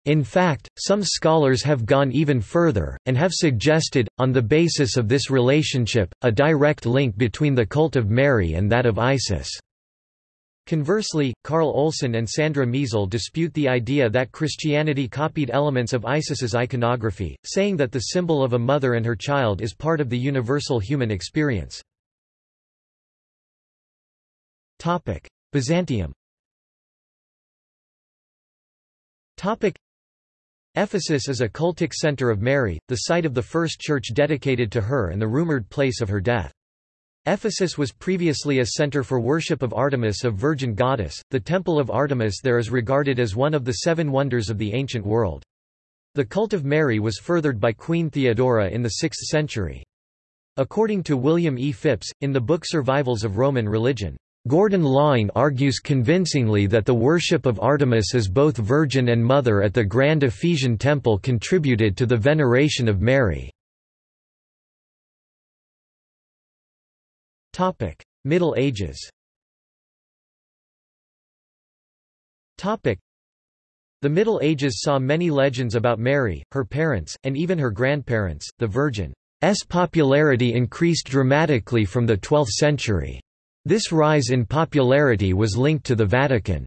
In fact, some scholars have gone even further, and have suggested, on the basis of this relationship, a direct link between the cult of Mary and that of Isis. Conversely, Carl Olson and Sandra Miesel dispute the idea that Christianity copied elements of Isis's iconography, saying that the symbol of a mother and her child is part of the universal human experience. Byzantium Ephesus is a cultic center of Mary, the site of the first church dedicated to her and the rumored place of her death. Ephesus was previously a center for worship of Artemis of Virgin Goddess. The Temple of Artemis there is regarded as one of the seven wonders of the ancient world. The cult of Mary was furthered by Queen Theodora in the 6th century. According to William E. Phipps, in the book Survivals of Roman Religion, Gordon Laing argues convincingly that the worship of Artemis as both Virgin and Mother at the Grand Ephesian Temple contributed to the veneration of Mary. Topic: Middle Ages. Topic: The Middle Ages saw many legends about Mary, her parents, and even her grandparents. The Virgin's popularity increased dramatically from the 12th century. This rise in popularity was linked to the Vatican's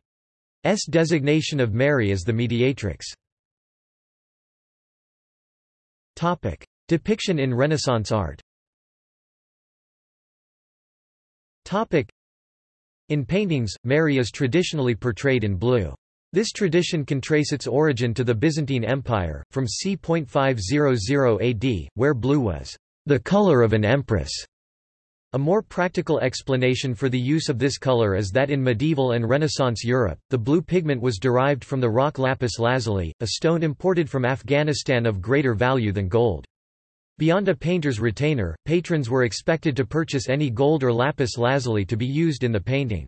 designation of Mary as the mediatrix. Topic: Depiction in Renaissance art. In paintings, Mary is traditionally portrayed in blue. This tradition can trace its origin to the Byzantine Empire, from c. 500 AD, where blue was the color of an empress. A more practical explanation for the use of this color is that in medieval and Renaissance Europe, the blue pigment was derived from the rock lapis lazuli, a stone imported from Afghanistan of greater value than gold. Beyond a painter's retainer, patrons were expected to purchase any gold or lapis lazuli to be used in the painting.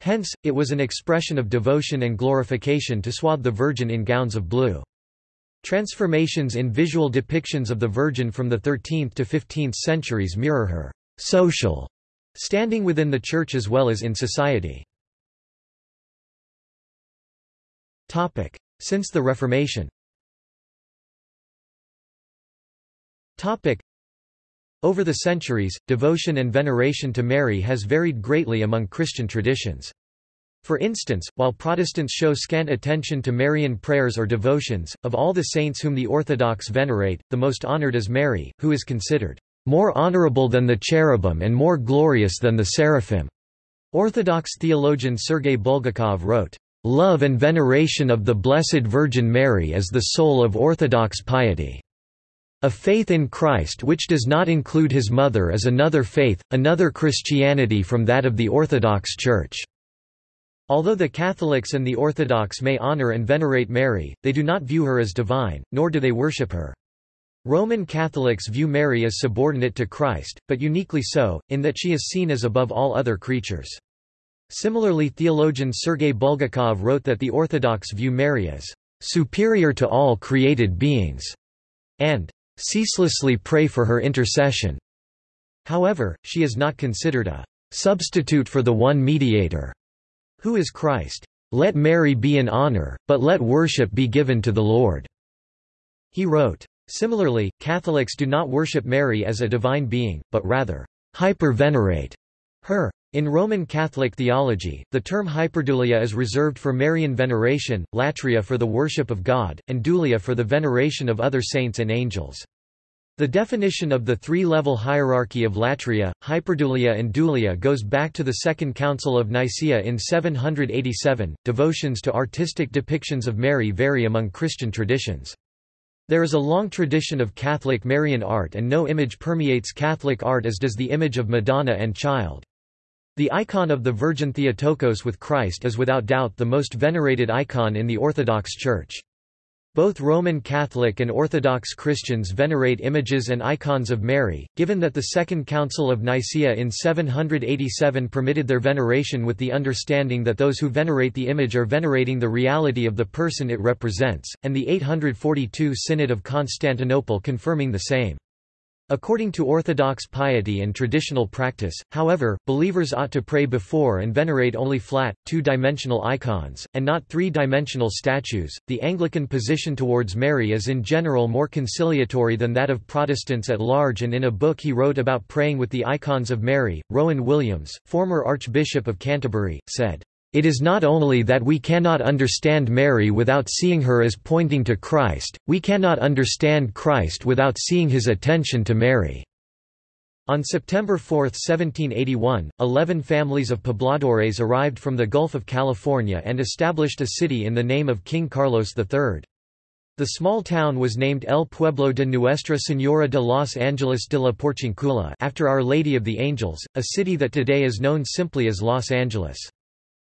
Hence, it was an expression of devotion and glorification to swathe the Virgin in gowns of blue. Transformations in visual depictions of the Virgin from the 13th to 15th centuries mirror her social standing within the Church as well as in society. Since the Reformation Topic. Over the centuries, devotion and veneration to Mary has varied greatly among Christian traditions. For instance, while Protestants show scant attention to Marian prayers or devotions, of all the saints whom the Orthodox venerate, the most honored is Mary, who is considered more honorable than the cherubim and more glorious than the seraphim. Orthodox theologian Sergei Bulgakov wrote, Love and veneration of the Blessed Virgin Mary is the soul of Orthodox piety. A faith in Christ which does not include his mother is another faith, another Christianity from that of the Orthodox Church. Although the Catholics and the Orthodox may honor and venerate Mary, they do not view her as divine, nor do they worship her. Roman Catholics view Mary as subordinate to Christ, but uniquely so, in that she is seen as above all other creatures. Similarly theologian Sergei Bulgakov wrote that the Orthodox view Mary as superior to all created beings, and ceaselessly pray for her intercession. However, she is not considered a substitute for the one mediator, who is Christ. "'Let Mary be in honor, but let worship be given to the Lord." He wrote. Similarly, Catholics do not worship Mary as a divine being, but rather, hyper-venerate her. In Roman Catholic theology, the term hyperdulia is reserved for Marian veneration, latria for the worship of God, and dulia for the veneration of other saints and angels. The definition of the three-level hierarchy of latria, hyperdulia and dulia goes back to the Second Council of Nicaea in 787. Devotions to artistic depictions of Mary vary among Christian traditions. There is a long tradition of Catholic Marian art and no image permeates Catholic art as does the image of Madonna and Child. The icon of the Virgin Theotokos with Christ is without doubt the most venerated icon in the Orthodox Church. Both Roman Catholic and Orthodox Christians venerate images and icons of Mary, given that the Second Council of Nicaea in 787 permitted their veneration with the understanding that those who venerate the image are venerating the reality of the person it represents, and the 842 Synod of Constantinople confirming the same. According to Orthodox piety and traditional practice, however, believers ought to pray before and venerate only flat, two dimensional icons, and not three dimensional statues. The Anglican position towards Mary is in general more conciliatory than that of Protestants at large, and in a book he wrote about praying with the icons of Mary, Rowan Williams, former Archbishop of Canterbury, said, it is not only that we cannot understand Mary without seeing her as pointing to Christ, we cannot understand Christ without seeing his attention to Mary." On September 4, 1781, eleven families of pobladores arrived from the Gulf of California and established a city in the name of King Carlos III. The small town was named El Pueblo de Nuestra Señora de Los Angeles de la Porciuncula after Our Lady of the Angels, a city that today is known simply as Los Angeles.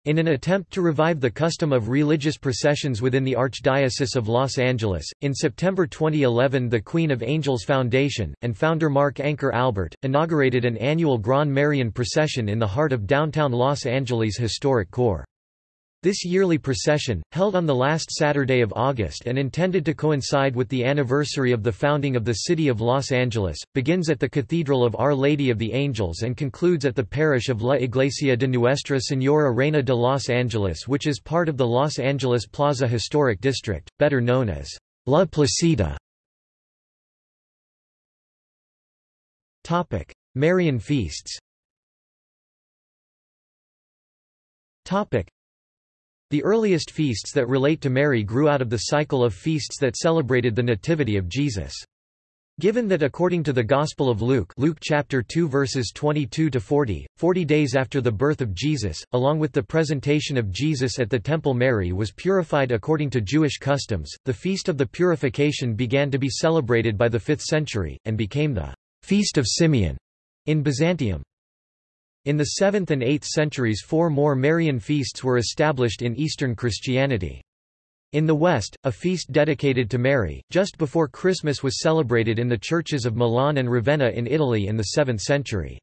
In an attempt to revive the custom of religious processions within the Archdiocese of Los Angeles, in September 2011 the Queen of Angels Foundation, and founder Mark Anchor Albert, inaugurated an annual Grand Marian procession in the heart of downtown Los Angeles' historic core. This yearly procession, held on the last Saturday of August and intended to coincide with the anniversary of the founding of the city of Los Angeles, begins at the Cathedral of Our Lady of the Angels and concludes at the parish of La Iglesia de Nuestra Señora Reina de Los Angeles which is part of the Los Angeles Plaza Historic District, better known as La Placita. Marian feasts the earliest feasts that relate to Mary grew out of the cycle of feasts that celebrated the Nativity of Jesus. Given that according to the Gospel of Luke Luke chapter 2 verses 22 to 40, 40 days after the birth of Jesus, along with the presentation of Jesus at the temple Mary was purified according to Jewish customs, the feast of the purification began to be celebrated by the 5th century, and became the Feast of Simeon in Byzantium. In the 7th and 8th centuries four more Marian feasts were established in Eastern Christianity. In the West, a feast dedicated to Mary, just before Christmas was celebrated in the churches of Milan and Ravenna in Italy in the 7th century.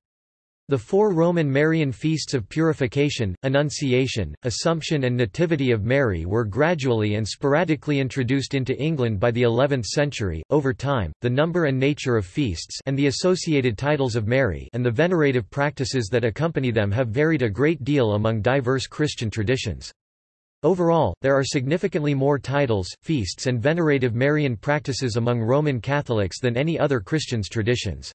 The four Roman Marian feasts of Purification, Annunciation, Assumption and Nativity of Mary were gradually and sporadically introduced into England by the 11th century. Over time, the number and nature of feasts and the associated titles of Mary and the venerative practices that accompany them have varied a great deal among diverse Christian traditions. Overall, there are significantly more titles, feasts and venerative Marian practices among Roman Catholics than any other Christians' traditions.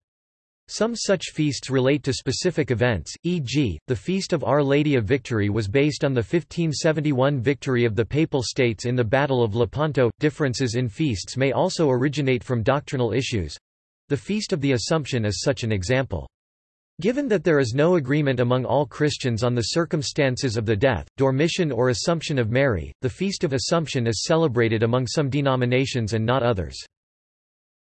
Some such feasts relate to specific events, e.g., the Feast of Our Lady of Victory was based on the 1571 victory of the Papal States in the Battle of Lepanto. Differences in feasts may also originate from doctrinal issues. The Feast of the Assumption is such an example. Given that there is no agreement among all Christians on the circumstances of the death, dormition or Assumption of Mary, the Feast of Assumption is celebrated among some denominations and not others.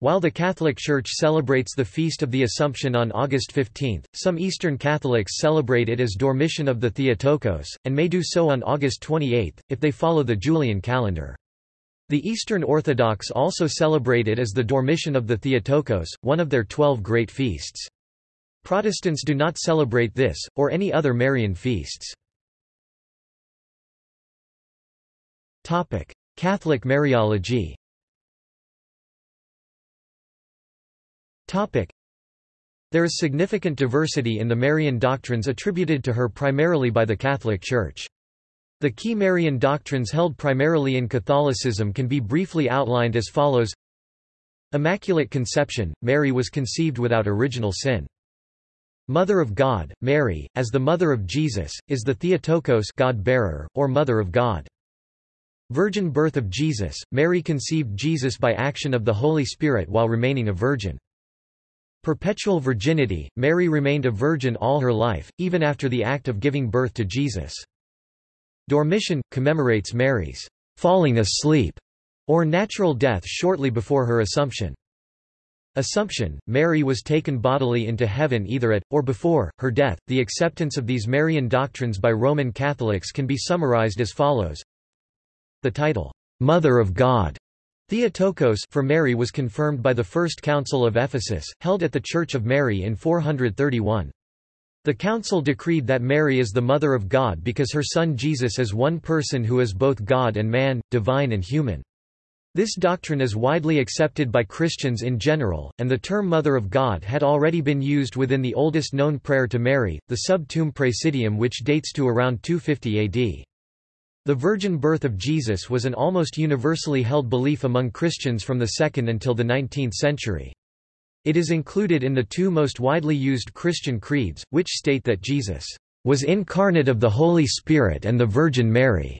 While the Catholic Church celebrates the Feast of the Assumption on August 15, some Eastern Catholics celebrate it as Dormition of the Theotokos, and may do so on August 28, if they follow the Julian calendar. The Eastern Orthodox also celebrate it as the Dormition of the Theotokos, one of their twelve great feasts. Protestants do not celebrate this, or any other Marian feasts. Catholic Mariology There is significant diversity in the Marian doctrines attributed to her primarily by the Catholic Church. The key Marian doctrines held primarily in Catholicism can be briefly outlined as follows Immaculate Conception, Mary was conceived without original sin. Mother of God, Mary, as the mother of Jesus, is the Theotokos God-bearer, or Mother of God. Virgin birth of Jesus, Mary conceived Jesus by action of the Holy Spirit while remaining a virgin. Perpetual virginity, Mary remained a virgin all her life, even after the act of giving birth to Jesus. Dormition, commemorates Mary's falling asleep or natural death shortly before her Assumption. Assumption, Mary was taken bodily into heaven either at, or before, her death. The acceptance of these Marian doctrines by Roman Catholics can be summarized as follows. The title, Mother of God, Theotokos for Mary was confirmed by the First Council of Ephesus, held at the Church of Mary in 431. The council decreed that Mary is the Mother of God because her son Jesus is one person who is both God and man, divine and human. This doctrine is widely accepted by Christians in general, and the term Mother of God had already been used within the oldest known prayer to Mary, the Sub Tuum Praesidium which dates to around 250 AD. The virgin birth of Jesus was an almost universally held belief among Christians from the 2nd until the 19th century. It is included in the two most widely used Christian creeds, which state that Jesus was incarnate of the Holy Spirit and the Virgin Mary.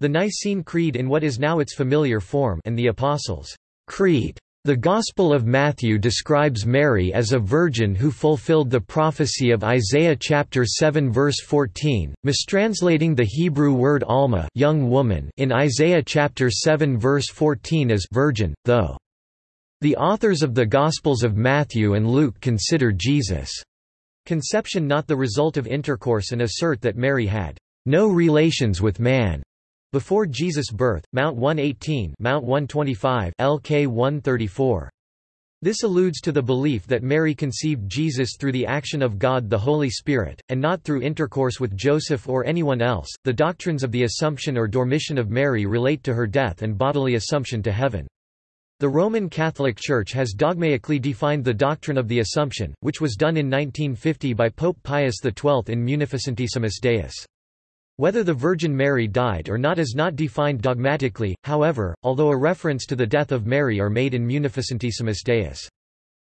The Nicene Creed in what is now its familiar form and the Apostles' Creed. The Gospel of Matthew describes Mary as a virgin who fulfilled the prophecy of Isaiah chapter 7 verse 14, mistranslating the Hebrew word alma young woman in Isaiah chapter 7 verse 14 as virgin, though. The authors of the Gospels of Matthew and Luke consider Jesus' conception not the result of intercourse and assert that Mary had no relations with man. Before Jesus' birth, Mount 118 Mount 125 LK 134. This alludes to the belief that Mary conceived Jesus through the action of God the Holy Spirit, and not through intercourse with Joseph or anyone else. The doctrines of the Assumption or Dormition of Mary relate to her death and bodily assumption to heaven. The Roman Catholic Church has dogmatically defined the doctrine of the Assumption, which was done in 1950 by Pope Pius XII in Munificentissimus Deus. Whether the Virgin Mary died or not is not defined dogmatically, however, although a reference to the death of Mary are made in Munificentissimus Deus.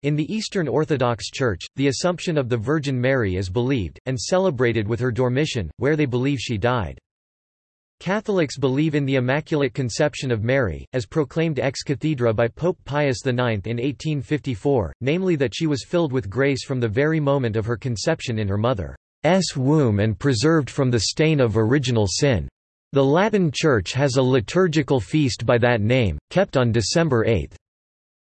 In the Eastern Orthodox Church, the Assumption of the Virgin Mary is believed, and celebrated with her Dormition, where they believe she died. Catholics believe in the Immaculate Conception of Mary, as proclaimed ex cathedra by Pope Pius IX in 1854, namely that she was filled with grace from the very moment of her conception in her mother. S womb and preserved from the stain of original sin. The Latin Church has a liturgical feast by that name, kept on December 8.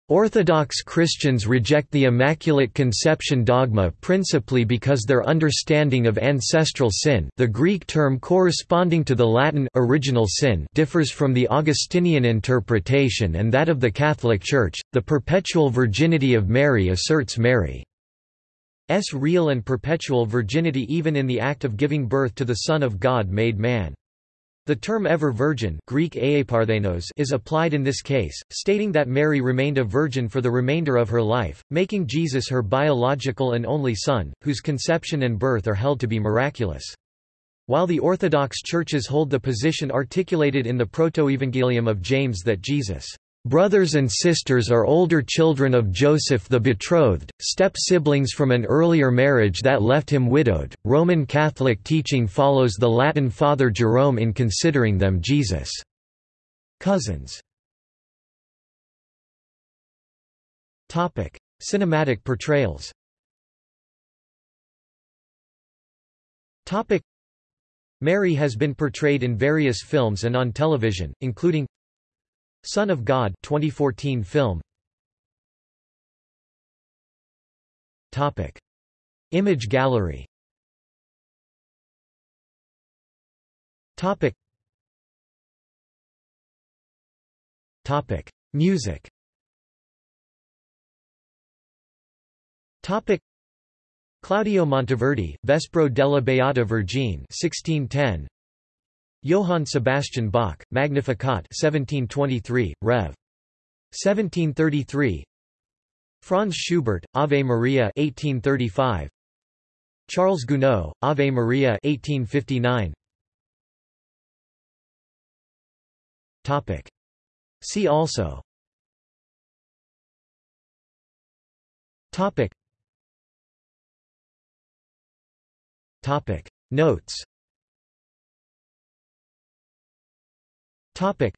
Orthodox Christians reject the Immaculate Conception dogma principally because their understanding of ancestral sin the Greek term corresponding to the Latin original sin differs from the Augustinian interpretation and that of the Catholic Church. The perpetual virginity of Mary asserts Mary S real and perpetual virginity even in the act of giving birth to the Son of God made man. The term ever virgin Greek is applied in this case, stating that Mary remained a virgin for the remainder of her life, making Jesus her biological and only son, whose conception and birth are held to be miraculous. While the Orthodox churches hold the position articulated in the Protoevangelium of James that Jesus' Brothers and sisters are older children of Joseph the betrothed, step-siblings from an earlier marriage that left him widowed. Roman Catholic teaching follows the Latin Father Jerome in considering them Jesus' cousins. Topic: Cinematic portrayals. Topic: Mary has been portrayed in various films and on television, including Son of God 2014 film. Topic. Image gallery. Topic. Topic. Music. Topic. Claudio Monteverdi, Vespro della Beata Vergine 1610 Johann Sebastian Bach, Magnificat 1723, Rev. 1733 Franz Schubert, Ave Maria 1835 Charles Gounod, Ave Maria 1859 Topic. See also Topic. Topic. Notes Topic.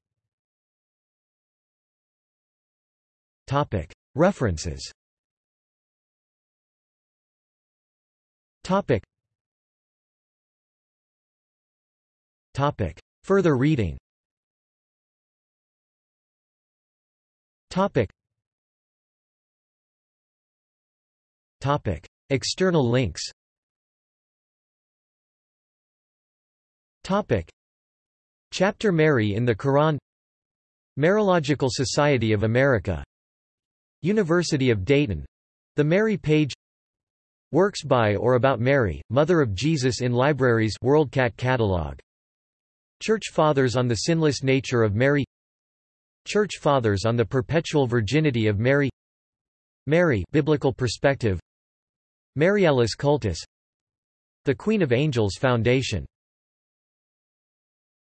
Topic. References Topic. Topic. Further reading Topic. Topic. External links Topic. Chapter Mary in the Qur'an. Mariological Society of America. University of Dayton. The Mary Page. Works by or about Mary, Mother of Jesus in Libraries WorldCat Catalog. Church Fathers on the Sinless Nature of Mary. Church Fathers on the Perpetual Virginity of Mary. Mary Biblical Perspective. Marialis Cultus. The Queen of Angels Foundation